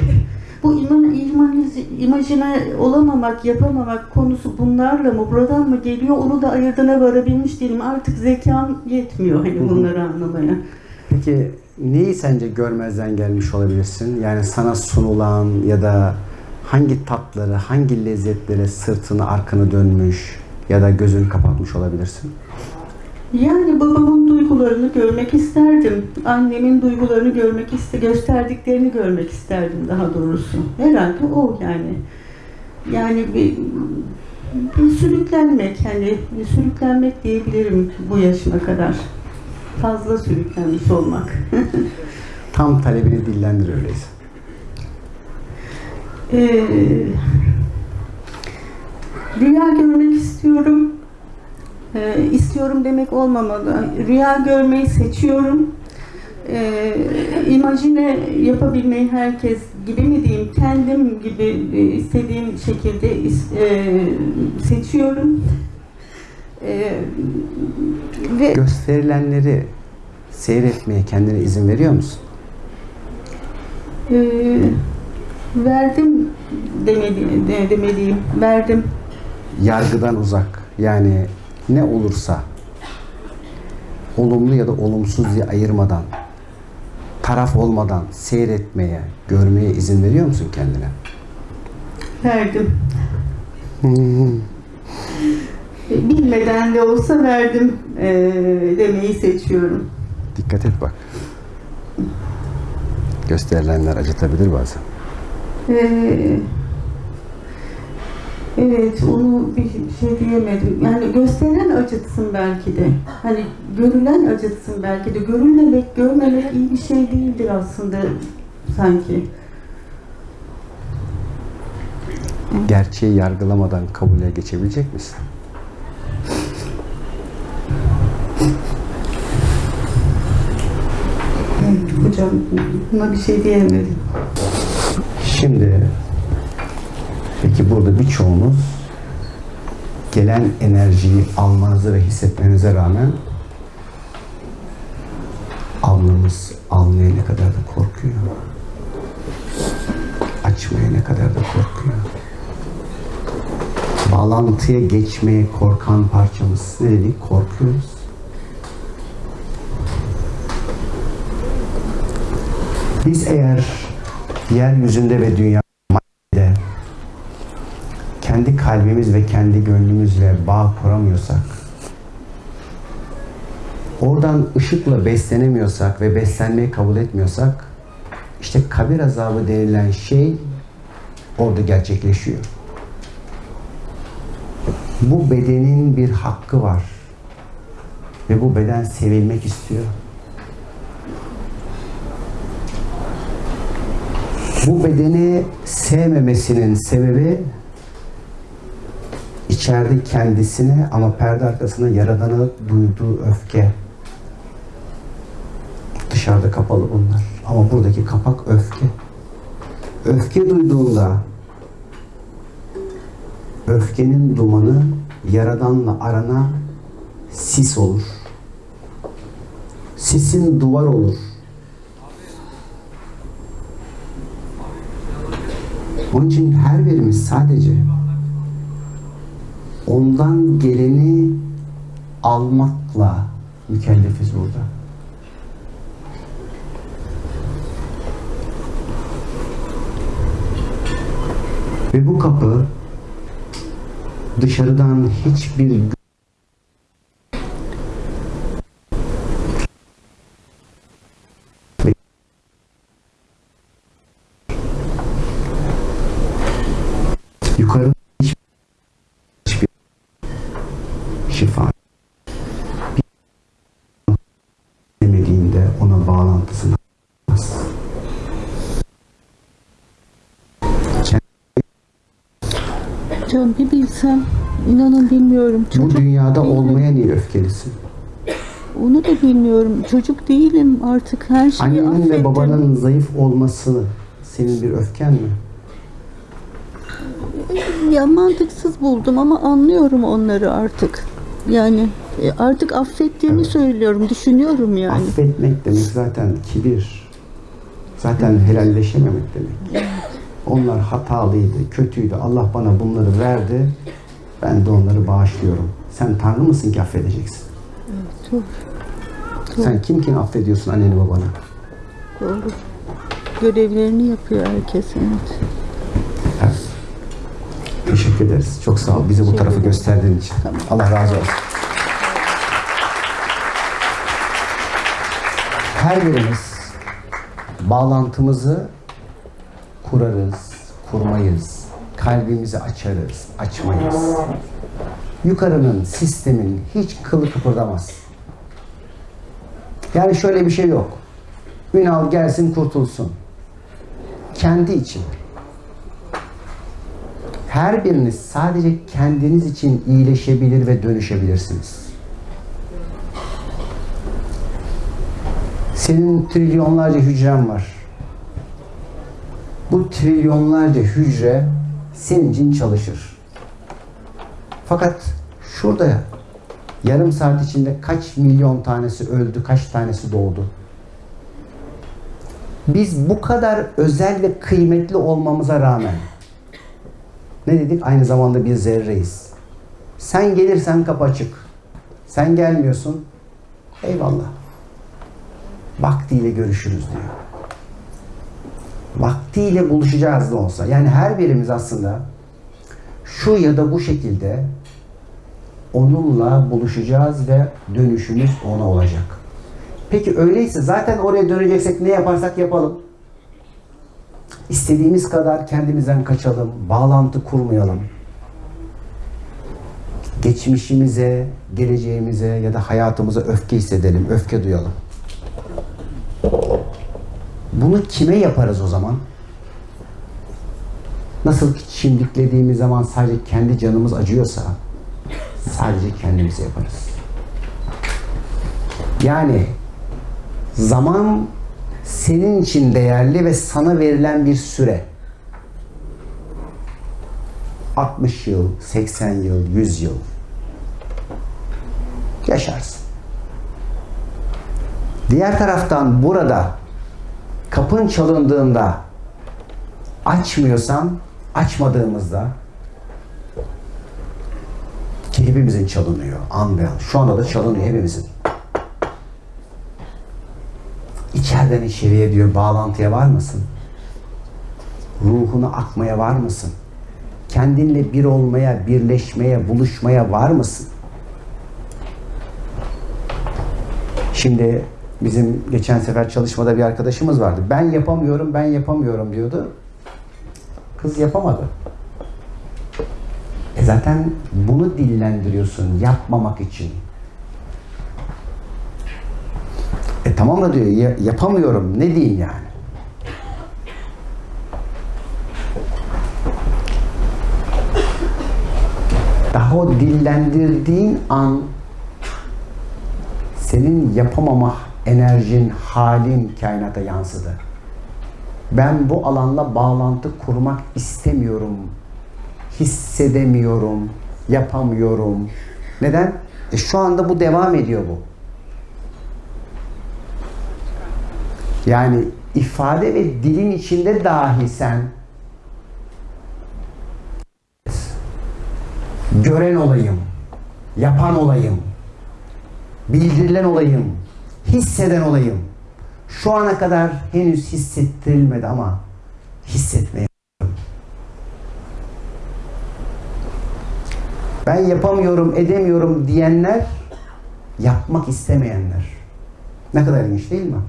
Bu iman, iman, imajine olamamak, yapamamak konusu bunlarla mı, buradan mı geliyor onu da ayırdına varabilmiş değilim. Artık zekam yetmiyor hani bunları anlamaya. peki neyi sence görmezden gelmiş olabilirsin? Yani sana sunulan ya da hangi tatları, hangi lezzetlere sırtını, arkanı dönmüş ya da gözünü kapatmış olabilirsin? Yani babamın duygularını görmek isterdim. Annemin duygularını görmek iste gösterdiklerini görmek isterdim daha doğrusu. Herhalde o yani. Yani bir, bir sürüklenmek hani bir sürüklenmek diyebilirim bu yaşıma kadar. Fazla sürüklenmiş olmak. Tam talebini dillendir öyleyse. Ee, rüya görmek istiyorum. Ee, istiyorum demek olmamalı. Rüya görmeyi seçiyorum. Ee, imajine yapabilmeyi herkes gibi mi diyeyim, kendim gibi e, istediğim şekilde e, seçiyorum. Ee, ve Gösterilenleri seyretmeye kendine izin veriyor musun? e, verdim demedi, de- demeliyim, verdim. Yargıdan uzak. Yani ne olursa olumlu ya da olumsuz diye ayırmadan, taraf olmadan seyretmeye, görmeye izin veriyor musun kendine? Verdim. Bilmeden de olsa verdim e, demeyi seçiyorum. Dikkat et bak. Gösterilenler acıtabilir bazen. Ee, evet, onu bir şey diyemedim. Yani gösteren acıtsın belki de. Hani görülen acıtsın belki de. Görülmemek, görmemek iyi bir şey değildir aslında sanki. Gerçeği yargılamadan kabule geçebilecek misin? Hocam buna bir şey diyemedim. Şimdi peki burada birçoğunuz gelen enerjiyi almanıza ve hissetmenize rağmen alnımız almaya ne kadar da korkuyor. Açmaya ne kadar da korkuyor. Bağlantıya geçmeye korkan parçamız ne dedik? Korkuyoruz. Biz eğer yeryüzünde ve dünyada kendi kalbimiz ve kendi gönlümüzle bağ kuramıyorsak, oradan ışıkla beslenemiyorsak ve beslenmeyi kabul etmiyorsak, işte kabir azabı denilen şey orada gerçekleşiyor. Bu bedenin bir hakkı var. Ve bu beden sevilmek istiyor. Bu bedeni sevmemesinin sebebi içeride kendisine ama perde arkasında yaradana duyduğu öfke. Dışarıda kapalı bunlar. Ama buradaki kapak öfke. Öfke duyduğunda öfkenin dumanı yaradanla arana sis olur. Sisin duvar olur. Onun için her birimiz sadece ondan geleni almakla mükellefiz burada. Ve bu kapı dışarıdan hiçbir Bilsem inanın bilmiyorum. bu Çocuk dünyada değilim. olmaya niye öfkelisin? Onu da bilmiyorum. Çocuk değilim artık her şeyi Annenin affettim. ve babanın zayıf olması senin bir öfken mi? Ya mantıksız buldum ama anlıyorum onları artık. Yani e, artık affettiğimi söylüyorum, düşünüyorum yani. Affetmek demek zaten kibir. Zaten helalleşememek demek. Onlar hatalıydı, kötüydü. Allah bana bunları verdi. Ben de onları bağışlıyorum. Sen Tanrı mısın ki affedeceksin? Doğru, Sen kimkin affediyorsun anneni babanı? doğru. Görevlerini yapıyor herkes. Evet. Evet. Teşekkür ederiz. Çok sağ ol. Bize bu tarafı gösterdiğin için. Allah razı olsun. Her birimiz bağlantımızı kurarız, kurmayız. Kalbimizi açarız, açmayız. Yukarının, sistemin hiç kılı kıpırdamaz. Yani şöyle bir şey yok. Ünal gelsin kurtulsun. Kendi için. Her biriniz sadece kendiniz için iyileşebilir ve dönüşebilirsiniz. Senin trilyonlarca hücren var. Bu trilyonlarca hücre senin için çalışır. Fakat şurada yarım saat içinde kaç milyon tanesi öldü, kaç tanesi doğdu? Biz bu kadar özel ve kıymetli olmamıza rağmen ne dedik? Aynı zamanda bir zerreyiz. Sen gelirsen kapı açık. Sen gelmiyorsun. Eyvallah. Vaktiyle görüşürüz diyor. Vaktiyle buluşacağız da olsa. Yani her birimiz aslında şu ya da bu şekilde onunla buluşacağız ve dönüşümüz ona olacak. Peki öyleyse zaten oraya döneceksek ne yaparsak yapalım. İstediğimiz kadar kendimizden kaçalım, bağlantı kurmayalım. Geçmişimize, geleceğimize ya da hayatımıza öfke hissedelim, öfke duyalım. Bunu kime yaparız o zaman? Nasıl çimdiklediğimiz zaman sadece kendi canımız acıyorsa sadece kendimize yaparız. Yani zaman senin için değerli ve sana verilen bir süre. 60 yıl, 80 yıl, 100 yıl yaşarsın. Diğer taraftan burada kapın çalındığında açmıyorsan, açmadığımızda ki hepimizin çalınıyor an be an. Şu anda da çalınıyor hepimizin. İçeriden içeriye diyor bağlantıya var mısın? Ruhuna akmaya var mısın? Kendinle bir olmaya, birleşmeye, buluşmaya var mısın? Şimdi bizim geçen sefer çalışmada bir arkadaşımız vardı. Ben yapamıyorum, ben yapamıyorum diyordu. Kız yapamadı. E zaten bunu dillendiriyorsun yapmamak için. E tamam da diyor ya- yapamıyorum ne diyeyim yani. Daha o dillendirdiğin an senin yapamama enerjin, halin kainata yansıdı. Ben bu alanla bağlantı kurmak istemiyorum. Hissedemiyorum, yapamıyorum. Neden? E şu anda bu devam ediyor bu. Yani ifade ve dilin içinde dahi sen gören olayım, yapan olayım, bildirilen olayım, hisseden olayım. Şu ana kadar henüz hissettirilmedi ama hissetmeye Ben yapamıyorum, edemiyorum diyenler yapmak istemeyenler. Ne kadar ilginç değil mi?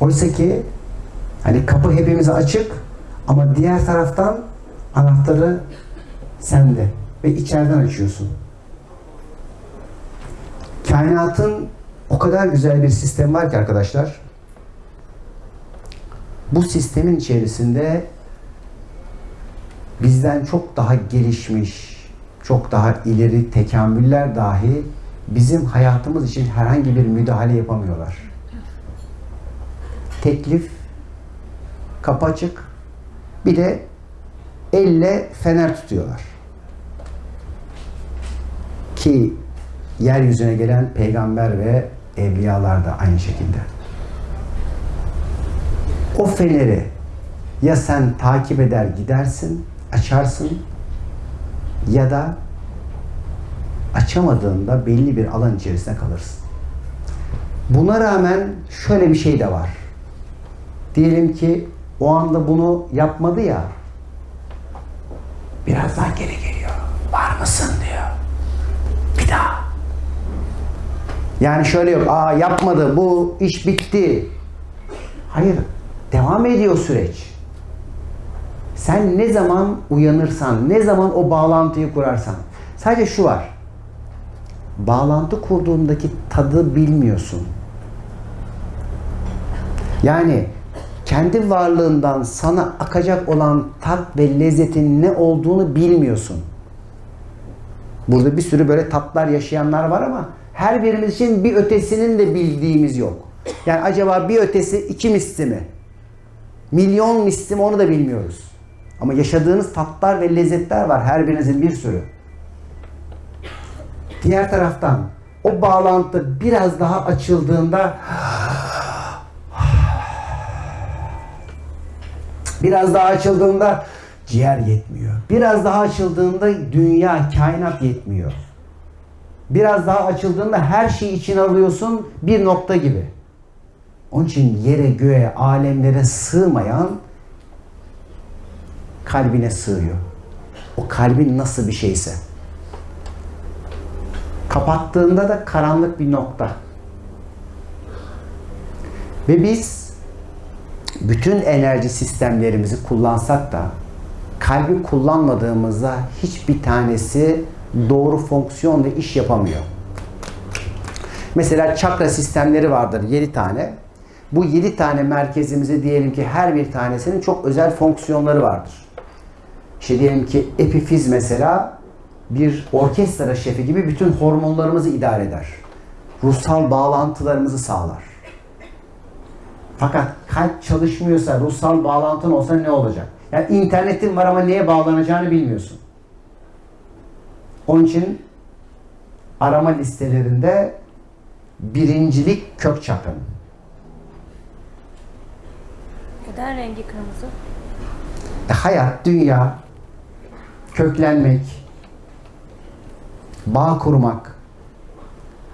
Oysa ki hani kapı hepimize açık ama diğer taraftan anahtarı sende ve içeriden açıyorsun. Kainatın o kadar güzel bir sistem var ki arkadaşlar. Bu sistemin içerisinde bizden çok daha gelişmiş, çok daha ileri tekamüller dahi bizim hayatımız için herhangi bir müdahale yapamıyorlar. Teklif, kapı açık, bir de elle fener tutuyorlar. Ki yeryüzüne gelen peygamber ve evliyalar da aynı şekilde. O feneri ya sen takip eder gidersin, açarsın ya da açamadığında belli bir alan içerisinde kalırsın. Buna rağmen şöyle bir şey de var. Diyelim ki o anda bunu yapmadı ya birazdan geri geliyor. Var mısın diyor. Bir daha. Yani şöyle yok. Aa yapmadı. Bu iş bitti. Hayır. Devam ediyor süreç. Sen ne zaman uyanırsan, ne zaman o bağlantıyı kurarsan. Sadece şu var. Bağlantı kurduğundaki tadı bilmiyorsun. Yani kendi varlığından sana akacak olan tat ve lezzetin ne olduğunu bilmiyorsun. Burada bir sürü böyle tatlar yaşayanlar var ama her birimiz için bir ötesinin de bildiğimiz yok. Yani acaba bir ötesi iki misli mi? Milyon misli mi onu da bilmiyoruz. Ama yaşadığınız tatlar ve lezzetler var her birinizin bir sürü. Diğer taraftan o bağlantı biraz daha açıldığında biraz daha açıldığında ciğer yetmiyor. Biraz daha açıldığında dünya, kainat yetmiyor. Biraz daha açıldığında her şeyi içine alıyorsun bir nokta gibi. Onun için yere, göğe, alemlere sığmayan kalbine sığıyor. O kalbin nasıl bir şeyse. Kapattığında da karanlık bir nokta. Ve biz bütün enerji sistemlerimizi kullansak da kalbi kullanmadığımızda hiçbir tanesi doğru fonksiyon ve iş yapamıyor. Mesela çakra sistemleri vardır 7 tane. Bu 7 tane merkezimizi diyelim ki her bir tanesinin çok özel fonksiyonları vardır. İşte diyelim ki epifiz mesela bir orkestra şefi gibi bütün hormonlarımızı idare eder. Ruhsal bağlantılarımızı sağlar. Fakat kalp çalışmıyorsa, ruhsal bağlantın olsa ne olacak? Yani internetin var ama neye bağlanacağını bilmiyorsun. Onun için arama listelerinde birincilik kök çakranın. Neden rengi kırmızı? E, hayat, dünya, köklenmek, bağ kurmak.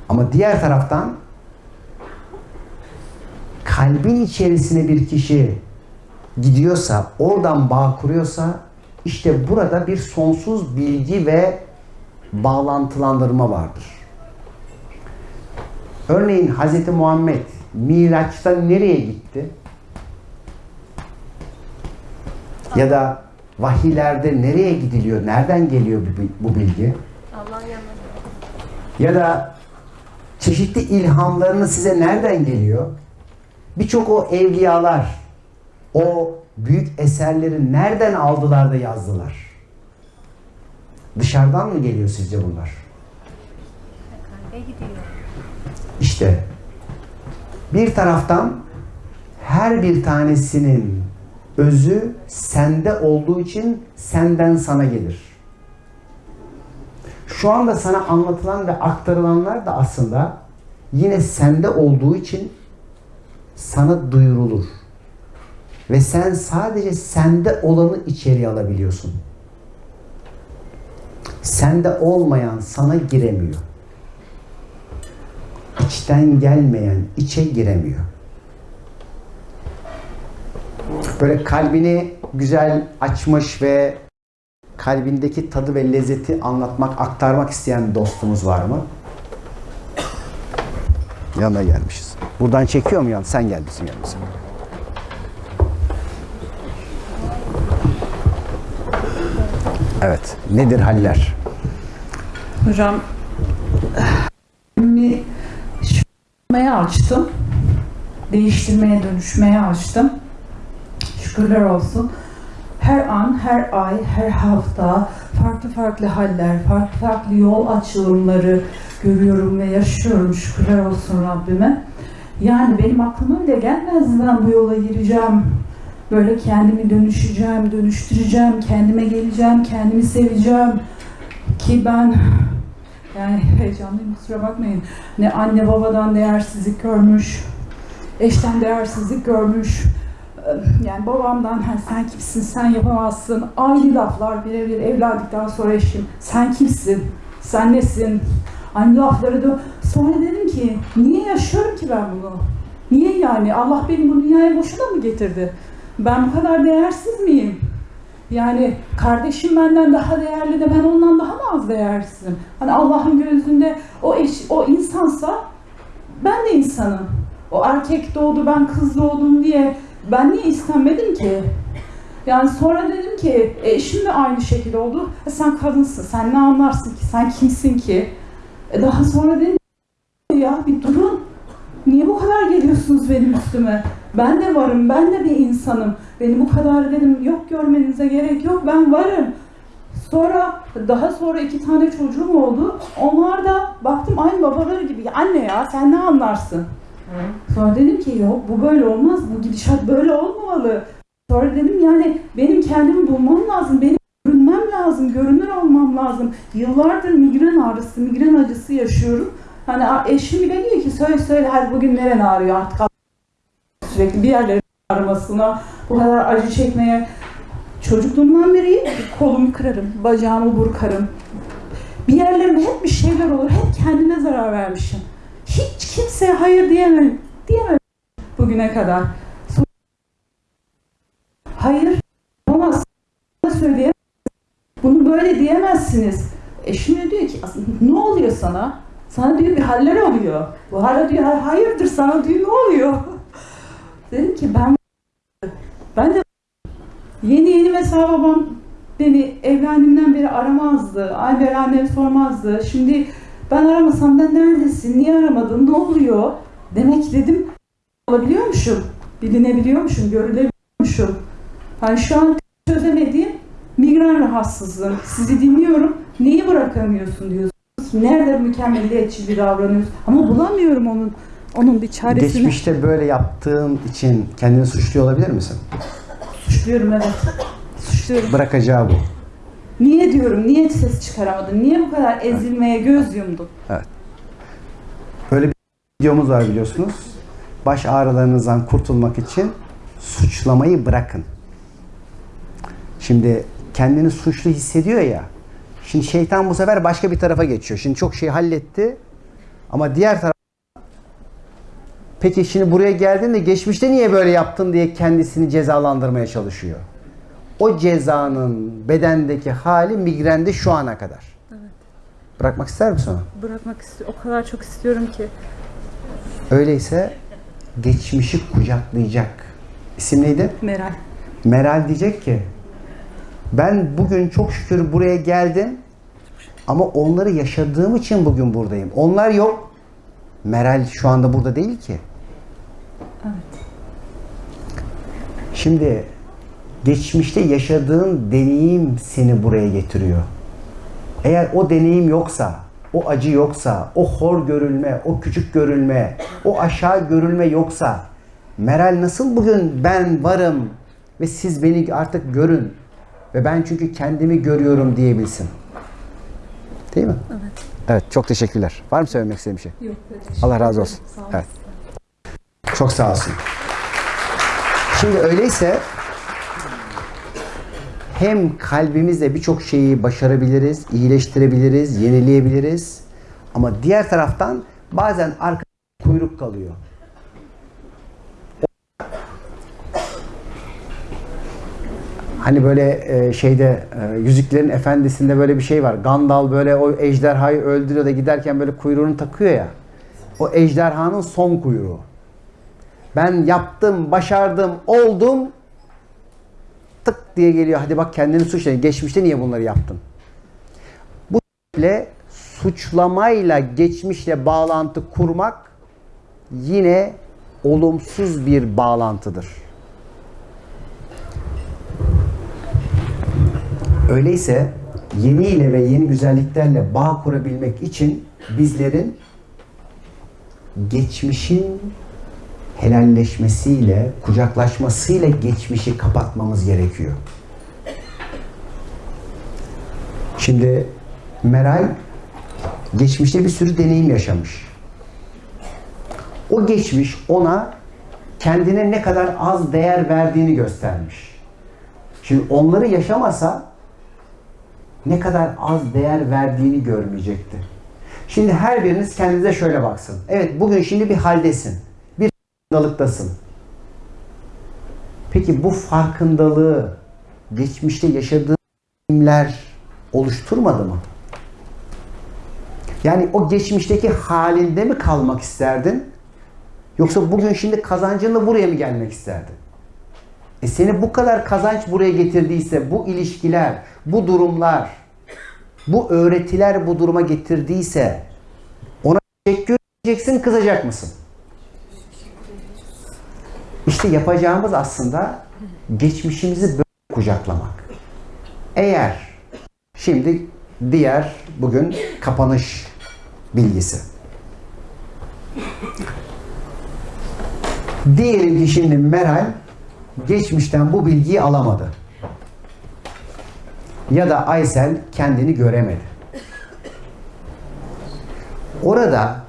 Ama diğer taraftan kalbin içerisine bir kişi gidiyorsa, oradan bağ kuruyorsa işte burada bir sonsuz bilgi ve bağlantılandırma vardır. Örneğin Hz. Muhammed Miraç'ta nereye gitti? Ya da vahiylerde nereye gidiliyor? Nereden geliyor bu, bilgi? Ya da çeşitli ilhamlarını size nereden geliyor? Birçok o evliyalar o büyük eserleri nereden aldılar da yazdılar? Dışarıdan mı geliyor sizce bunlar? İşte bir taraftan her bir tanesinin özü sende olduğu için senden sana gelir. Şu anda sana anlatılan ve aktarılanlar da aslında yine sende olduğu için sana duyurulur. Ve sen sadece sende olanı içeriye alabiliyorsun. Sende olmayan sana giremiyor. İçten gelmeyen içe giremiyor. Böyle kalbini güzel açmış ve kalbindeki tadı ve lezzeti anlatmak, aktarmak isteyen dostumuz var mı? Yanına gelmişiz. Buradan çekiyor mu yan? Sen gel bizim yanımıza. Evet. Nedir haller? Hocam şükürmeye açtım. Değiştirmeye, dönüşmeye açtım. Şükürler olsun. Her an, her ay, her hafta farklı farklı haller, farklı farklı yol açılımları görüyorum ve yaşıyorum. Şükürler olsun Rabbime. Yani benim aklıma bile gelmezdi ben bu yola gireceğim. Böyle kendimi dönüşeceğim, dönüştüreceğim, kendime geleceğim, kendimi seveceğim. Ki ben yani heyecanlıyım kusura bakmayın. Ne anne babadan değersizlik görmüş, eşten değersizlik görmüş. Yani babamdan "Ha, sen kimsin, sen yapamazsın. Aynı laflar birebir evlendikten sonra eşim. Sen kimsin, sen nesin? Aynı lafları da sonra dedim ki niye yaşıyorum ki ben bunu? Niye yani? Allah beni bu dünyaya boşuna mı getirdi? Ben bu kadar değersiz miyim? Yani kardeşim benden daha değerli de ben ondan daha mı az değersizim? Hani Allah'ın gözünde o eş, o insansa ben de insanım. O erkek doğdu ben kız doğdum diye ben niye istenmedim ki? Yani sonra dedim ki e, eşim de aynı şekilde oldu. E, sen kadınsın, sen ne anlarsın ki, sen kimsin ki? E, daha sonra dedim ya bir durun. Niye bu kadar geliyorsunuz benim üstüme? Ben de varım, ben de bir insanım. Beni bu kadar dedim yok görmenize gerek yok, ben varım. Sonra daha sonra iki tane çocuğum oldu. Onlar da baktım aynı babaları gibi. Anne ya sen ne anlarsın? Sonra dedim ki yok bu böyle olmaz, bu gidişat böyle olmamalı. Sonra dedim yani benim kendimi bulmam lazım, benim görünmem lazım, görünür olmam lazım. Yıllardır migren ağrısı, migren acısı yaşıyorum. Hani eşim bile diyor ki söyle söyle hadi bugün neren ağrıyor artık sürekli bir yerlerin ağrımasına, bu kadar acı çekmeye Çocukluğumdan beri kolumu kırarım, bacağımı burkarım. Bir yerlerimde hep bir şeyler olur. Hep kendine zarar vermişim. Hiç kimseye hayır diyemem. Diyemem bugüne kadar. Hayır olmaz. Söyleyemem. Bunu böyle diyemezsiniz. Eşim de diyor ki "Aslında ne oluyor sana? Sana diyor bir haller oluyor. Bu hala diyor "Ha- hayırdır sana diyor ne oluyor? Dedim ki ben ben de yeni yeni mesela babam beni evlendiğimden beri aramazdı. Ay annem sormazdı. Şimdi ben aramasam da neredesin? Niye aramadın? Ne oluyor? Demek dedim olabiliyormuşum. Bilinebiliyormuşum, görülebiliyormuşum. Yani şu an çözemediğim migren rahatsızlığım. Sizi dinliyorum. Neyi bırakamıyorsun diyorsunuz. Nerede mükemmeliyetçi bir davranıyorsun. Ama bulamıyorum onun onun bir çaresini. Geçmişte böyle yaptığın için kendini suçluyor olabilir misin? Suçluyorum evet. Suçluyorum. Bırakacağı bu. Niye diyorum, niye ses çıkaramadın? Niye bu kadar ezilmeye göz yumdun? Böyle bir videomuz var biliyorsunuz. Baş ağrılarınızdan kurtulmak için suçlamayı bırakın. Şimdi kendini suçlu hissediyor ya. Şimdi şeytan bu sefer başka bir tarafa geçiyor. Şimdi çok şey halletti. Ama diğer taraf Peki şimdi buraya geldiğinde geçmişte niye böyle yaptın diye kendisini cezalandırmaya çalışıyor. O cezanın bedendeki hali migrende şu ana kadar. Bırakmak ister misin onu? Bırakmak istiyorum. O kadar çok istiyorum ki. Öyleyse geçmişi kucaklayacak. İsim neydi? Meral. Meral diyecek ki ben bugün çok şükür buraya geldim ama onları yaşadığım için bugün buradayım. Onlar yok. Meral şu anda burada değil ki. Şimdi geçmişte yaşadığın deneyim seni buraya getiriyor. Eğer o deneyim yoksa, o acı yoksa, o hor görülme, o küçük görülme, o aşağı görülme yoksa Meral nasıl bugün ben varım ve siz beni artık görün ve ben çünkü kendimi görüyorum diyebilsin. Değil mi? Evet. Evet, çok teşekkürler. Var mı söylemek istediğin bir şey? Yok. Allah razı olsun. Evet. Çok sağ olsun. Şimdi öyleyse hem kalbimizle birçok şeyi başarabiliriz, iyileştirebiliriz, yenileyebiliriz. Ama diğer taraftan bazen arka kuyruk kalıyor. Hani böyle e, şeyde e, Yüzüklerin Efendisi'nde böyle bir şey var. Gandalf böyle o ejderhayı öldürüyor da giderken böyle kuyruğunu takıyor ya. O ejderhanın son kuyruğu. Ben yaptım, başardım, oldum. Tık diye geliyor. Hadi bak kendini suçlayın. Geçmişte niye bunları yaptın? Bu sebeple suçlamayla geçmişle bağlantı kurmak yine olumsuz bir bağlantıdır. Öyleyse yeni ile ve yeni güzelliklerle bağ kurabilmek için bizlerin geçmişin helalleşmesiyle, kucaklaşmasıyla geçmişi kapatmamız gerekiyor. Şimdi Meral geçmişte bir sürü deneyim yaşamış. O geçmiş ona kendine ne kadar az değer verdiğini göstermiş. Şimdi onları yaşamasa ne kadar az değer verdiğini görmeyecekti. Şimdi her biriniz kendinize şöyle baksın. Evet bugün şimdi bir haldesin. Farkındalıktasın. Peki bu farkındalığı geçmişte yaşadığın deneyimler oluşturmadı mı? Yani o geçmişteki halinde mi kalmak isterdin? Yoksa bugün şimdi kazancınla buraya mı gelmek isterdin? E seni bu kadar kazanç buraya getirdiyse, bu ilişkiler, bu durumlar, bu öğretiler bu duruma getirdiyse ona teşekkür edeceksin, kızacak mısın? İşte yapacağımız aslında geçmişimizi böyle kucaklamak. Eğer şimdi diğer bugün kapanış bilgisi. Diyelim ki şimdi Meral geçmişten bu bilgiyi alamadı. Ya da Aysel kendini göremedi. Orada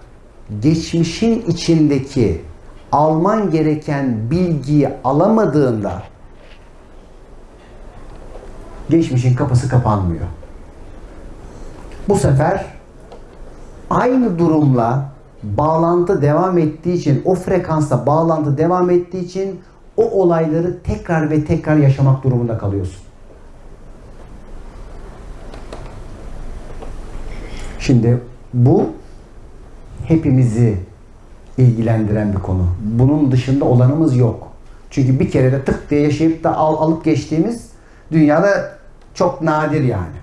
geçmişin içindeki alman gereken bilgiyi alamadığında Geçmişin kapısı kapanmıyor. Bu sefer aynı durumla bağlantı devam ettiği için, o frekansla bağlantı devam ettiği için o olayları tekrar ve tekrar yaşamak durumunda kalıyorsun. Şimdi bu hepimizi ilgilendiren bir konu. Bunun dışında olanımız yok. Çünkü bir kere de tık diye yaşayıp da al, alıp geçtiğimiz dünyada çok nadir yani.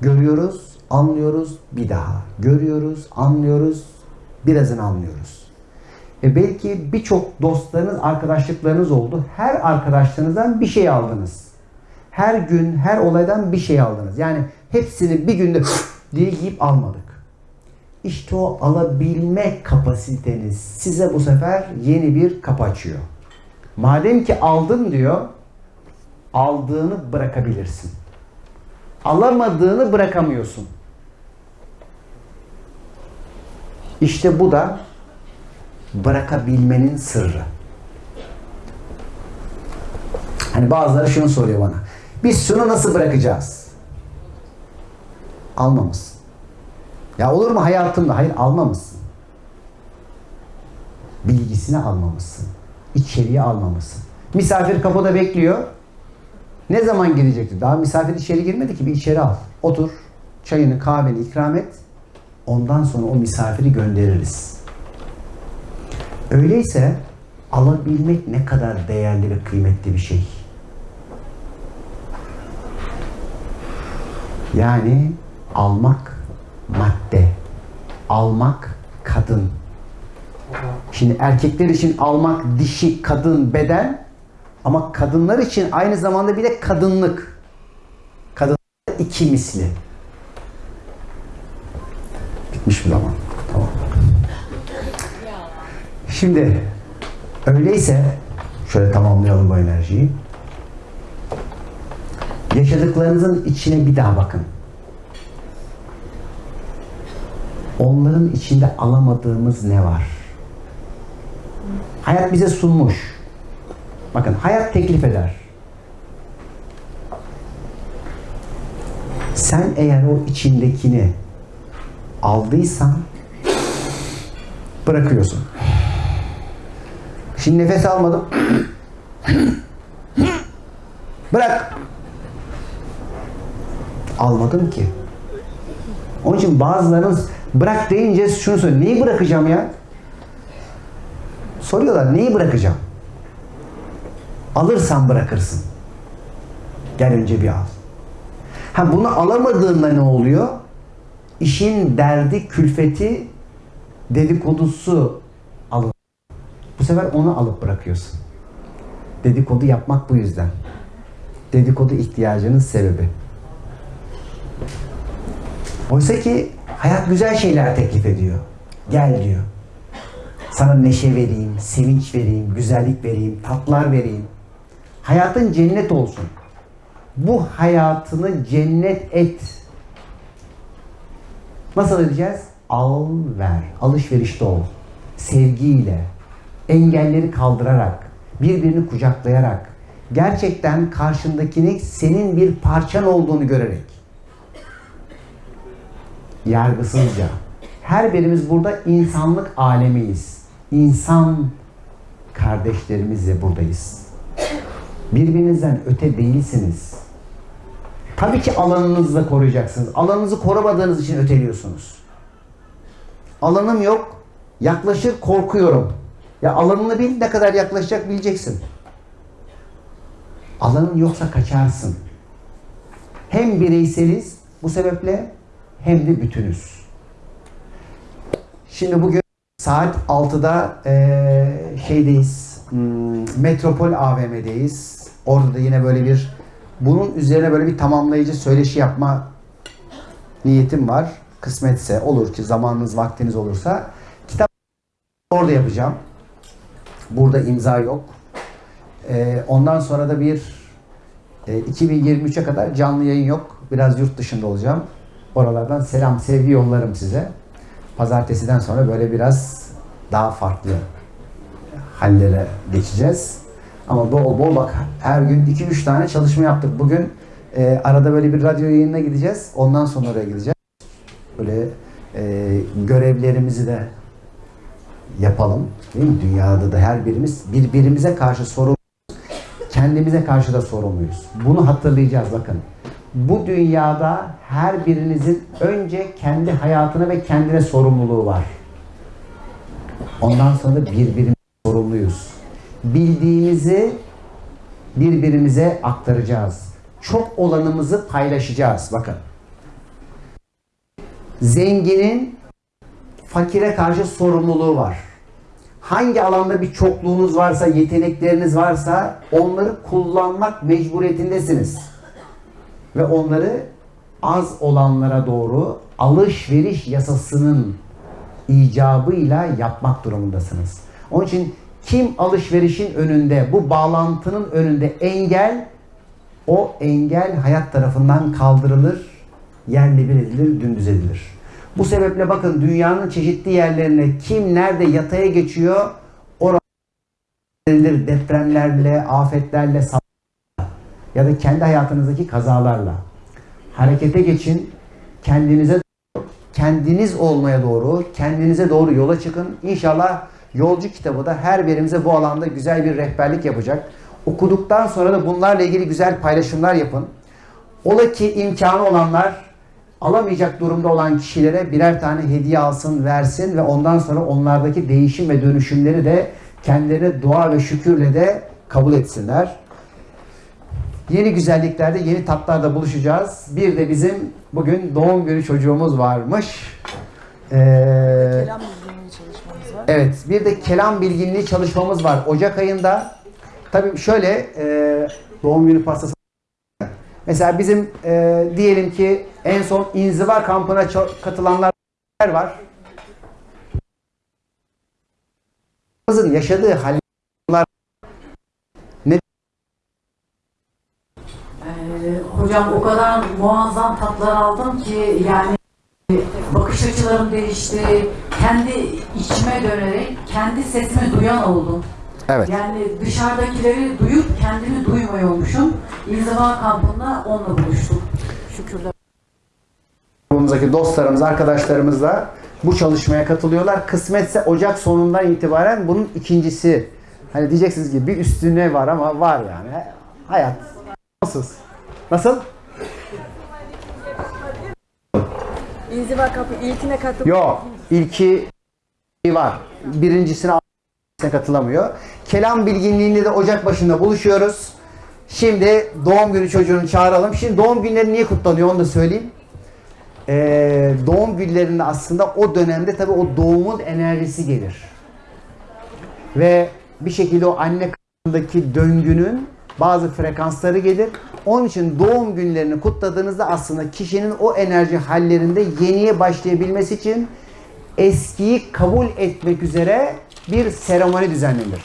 Görüyoruz, anlıyoruz, bir daha. Görüyoruz, anlıyoruz, birazını anlıyoruz. E belki birçok dostlarınız, arkadaşlıklarınız oldu. Her arkadaşlarınızdan bir şey aldınız. Her gün, her olaydan bir şey aldınız. Yani hepsini bir günde diye yiyip almadık. İşte o alabilme kapasiteniz size bu sefer yeni bir kapı açıyor. Madem ki aldın diyor, aldığını bırakabilirsin. Alamadığını bırakamıyorsun. İşte bu da bırakabilmenin sırrı. Hani bazıları şunu soruyor bana. Biz şunu nasıl bırakacağız? Almamışsın. Ya olur mu hayatımda? Hayır almamışsın. Bilgisini almamışsın. İçeriye almamışsın. Misafir kapıda bekliyor. Ne zaman girecekti? Daha misafir içeri girmedi ki bir içeri al. Otur. Çayını kahveni ikram et. Ondan sonra o misafiri göndeririz. Öyleyse alabilmek ne kadar değerli ve kıymetli bir şey. Yani almak madde, almak kadın. Şimdi erkekler için almak dişi, kadın, beden ama kadınlar için aynı zamanda bir de kadınlık. Kadın iki misli. Bitmiş bu zaman. Tamam. Şimdi öyleyse şöyle tamamlayalım bu enerjiyi. Yaşadıklarınızın içine bir daha bakın. Onların içinde alamadığımız ne var? Hayat bize sunmuş. Bakın hayat teklif eder. Sen eğer o içindekini aldıysan bırakıyorsun. Şimdi nefes almadım. Bırak. Almadım ki. Onun için bazılarınız bırak deyince şunu söylüyor. Neyi bırakacağım ya? Soruyorlar neyi bırakacağım? Alırsan bırakırsın. Gel önce bir al. Ha bunu alamadığında ne oluyor? İşin derdi, külfeti, dedikodusu alın. Bu sefer onu alıp bırakıyorsun. Dedikodu yapmak bu yüzden. Dedikodu ihtiyacının sebebi. Oysa ki hayat güzel şeyler teklif ediyor. Gel diyor. Sana neşe vereyim, sevinç vereyim, güzellik vereyim, tatlar vereyim. Hayatın cennet olsun. Bu hayatını cennet et. Nasıl edeceğiz? Al ver. Alışverişte ol. Sevgiyle, engelleri kaldırarak, birbirini kucaklayarak, gerçekten karşındakini senin bir parçan olduğunu görerek, yargısızca. Her birimiz burada insanlık alemiyiz. İnsan kardeşlerimizle buradayız. Birbirinizden öte değilsiniz. Tabii ki alanınızı da koruyacaksınız. Alanınızı korumadığınız için öteliyorsunuz. Alanım yok. Yaklaşır korkuyorum. Ya alanını bil ne kadar yaklaşacak bileceksin. Alanın yoksa kaçarsın. Hem bireyseliz bu sebeple hem de bütünüz. Şimdi bugün saat 6'da eee, şeydeyiz. hmm, Metropol AVM'deyiz. Orada da yine böyle bir bunun üzerine böyle bir tamamlayıcı söyleşi yapma niyetim var. Kısmetse olur ki zamanınız vaktiniz olursa kitap orada yapacağım. Burada imza yok. Eee, ondan sonra da bir e, 2023'e kadar canlı yayın yok. Biraz yurt dışında olacağım. Oralardan selam, sevgi yollarım size. Pazartesiden sonra böyle biraz daha farklı hallere geçeceğiz. Ama bol bol bak her gün 2-3 tane çalışma yaptık. Bugün e, arada böyle bir radyo yayınına gideceğiz. Ondan sonra oraya gideceğiz. Böyle e, görevlerimizi de yapalım. Değil mi? Dünyada da her birimiz birbirimize karşı sorumluyuz. Kendimize karşı da sorumluyuz. Bunu hatırlayacağız bakın. Bu dünyada her birinizin önce kendi hayatına ve kendine sorumluluğu var. Ondan sonra birbirimize sorumluyuz. Bildiğimizi birbirimize aktaracağız. Çok olanımızı paylaşacağız. Bakın. Zenginin fakire karşı sorumluluğu var. Hangi alanda bir çokluğunuz varsa, yetenekleriniz varsa onları kullanmak mecburiyetindesiniz. Ve onları az olanlara doğru alışveriş yasasının icabıyla yapmak durumundasınız. Onun için kim alışverişin önünde, bu bağlantının önünde engel, o engel hayat tarafından kaldırılır, yerle bir edilir, dümdüz edilir. Bu sebeple bakın dünyanın çeşitli yerlerine kim nerede yataya geçiyor, orada depremlerle, afetlerle, ya da kendi hayatınızdaki kazalarla. Harekete geçin, kendinize kendiniz olmaya doğru, kendinize doğru yola çıkın. İnşallah Yolcu kitabı da her birimize bu alanda güzel bir rehberlik yapacak. Okuduktan sonra da bunlarla ilgili güzel paylaşımlar yapın. Ola ki imkanı olanlar alamayacak durumda olan kişilere birer tane hediye alsın, versin ve ondan sonra onlardaki değişim ve dönüşümleri de kendilerine dua ve şükürle de kabul etsinler. Yeni güzelliklerde, yeni tatlarda buluşacağız. Bir de bizim bugün doğum günü çocuğumuz varmış. Ee, Evet, bir de kelam bilginliği çalışmamız var. Ocak ayında tabii şöyle e, doğum günü pastası Mesela bizim e, diyelim ki en son inziva kampına katılanlar var. Yaşadığı haller ne Ee, hocam o kadar muazzam tatlar aldım ki yani bakış açılarım değişti. Kendi içime dönerek kendi sesimi duyan oldum. Evet. Yani dışarıdakileri duyup kendimi duymuyormuşum. İnziva kampında onunla buluştum. Şükürler. grubumuzdaki dostlarımız, arkadaşlarımız da bu çalışmaya katılıyorlar. Kısmetse Ocak sonundan itibaren bunun ikincisi. Hani diyeceksiniz ki bir üstüne var ama var yani. Hayat. Nasıl? Nasıl? İnziva kapı ilkine katıldım. Yok. İlki var. Birincisine katılamıyor. Kelam bilginliğinde de Ocak başında buluşuyoruz. Şimdi doğum günü çocuğunu çağıralım. Şimdi doğum günleri niye kutlanıyor onu da söyleyeyim. Ee, doğum günlerinde aslında o dönemde tabii o doğumun enerjisi gelir. Ve bir şekilde o anne karnındaki döngünün bazı frekansları gelir. Onun için doğum günlerini kutladığınızda aslında kişinin o enerji hallerinde yeniye başlayabilmesi için eskiyi kabul etmek üzere bir seremoni düzenlenir.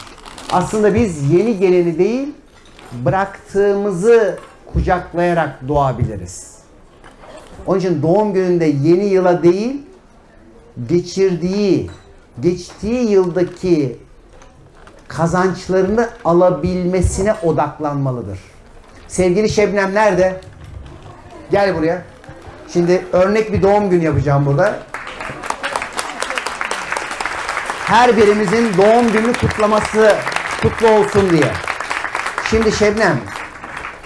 Aslında biz yeni geleni değil, bıraktığımızı kucaklayarak doğabiliriz. Onun için doğum gününde yeni yıla değil, geçirdiği, geçtiği yıldaki kazançlarını alabilmesine odaklanmalıdır. Sevgili Şebnem nerede? Gel buraya. Şimdi örnek bir doğum günü yapacağım burada. Her birimizin doğum günü kutlaması kutlu olsun diye. Şimdi Şebnem,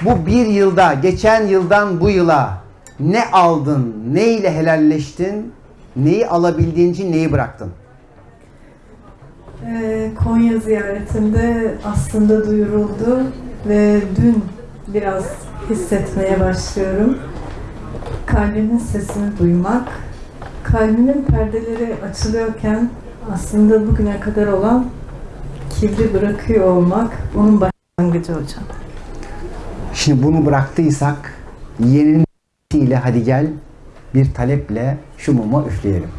bu bir yılda, geçen yıldan bu yıla ne aldın, ne ile helalleştin, neyi alabildiğin için neyi bıraktın? Ee, Konya ziyaretinde aslında duyuruldu ve dün biraz hissetmeye başlıyorum. Kalbimin sesini duymak, kalbimin perdeleri açılıyorken aslında bugüne kadar olan kibri bırakıyor olmak onun başlangıcı hocam. Şimdi bunu bıraktıysak yeninin ile hadi gel bir taleple şu muma üfleyelim.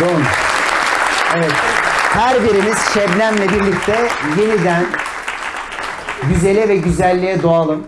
Doğru. Evet. Her birimiz Şebnem'le birlikte yeniden güzele ve güzelliğe doğalım.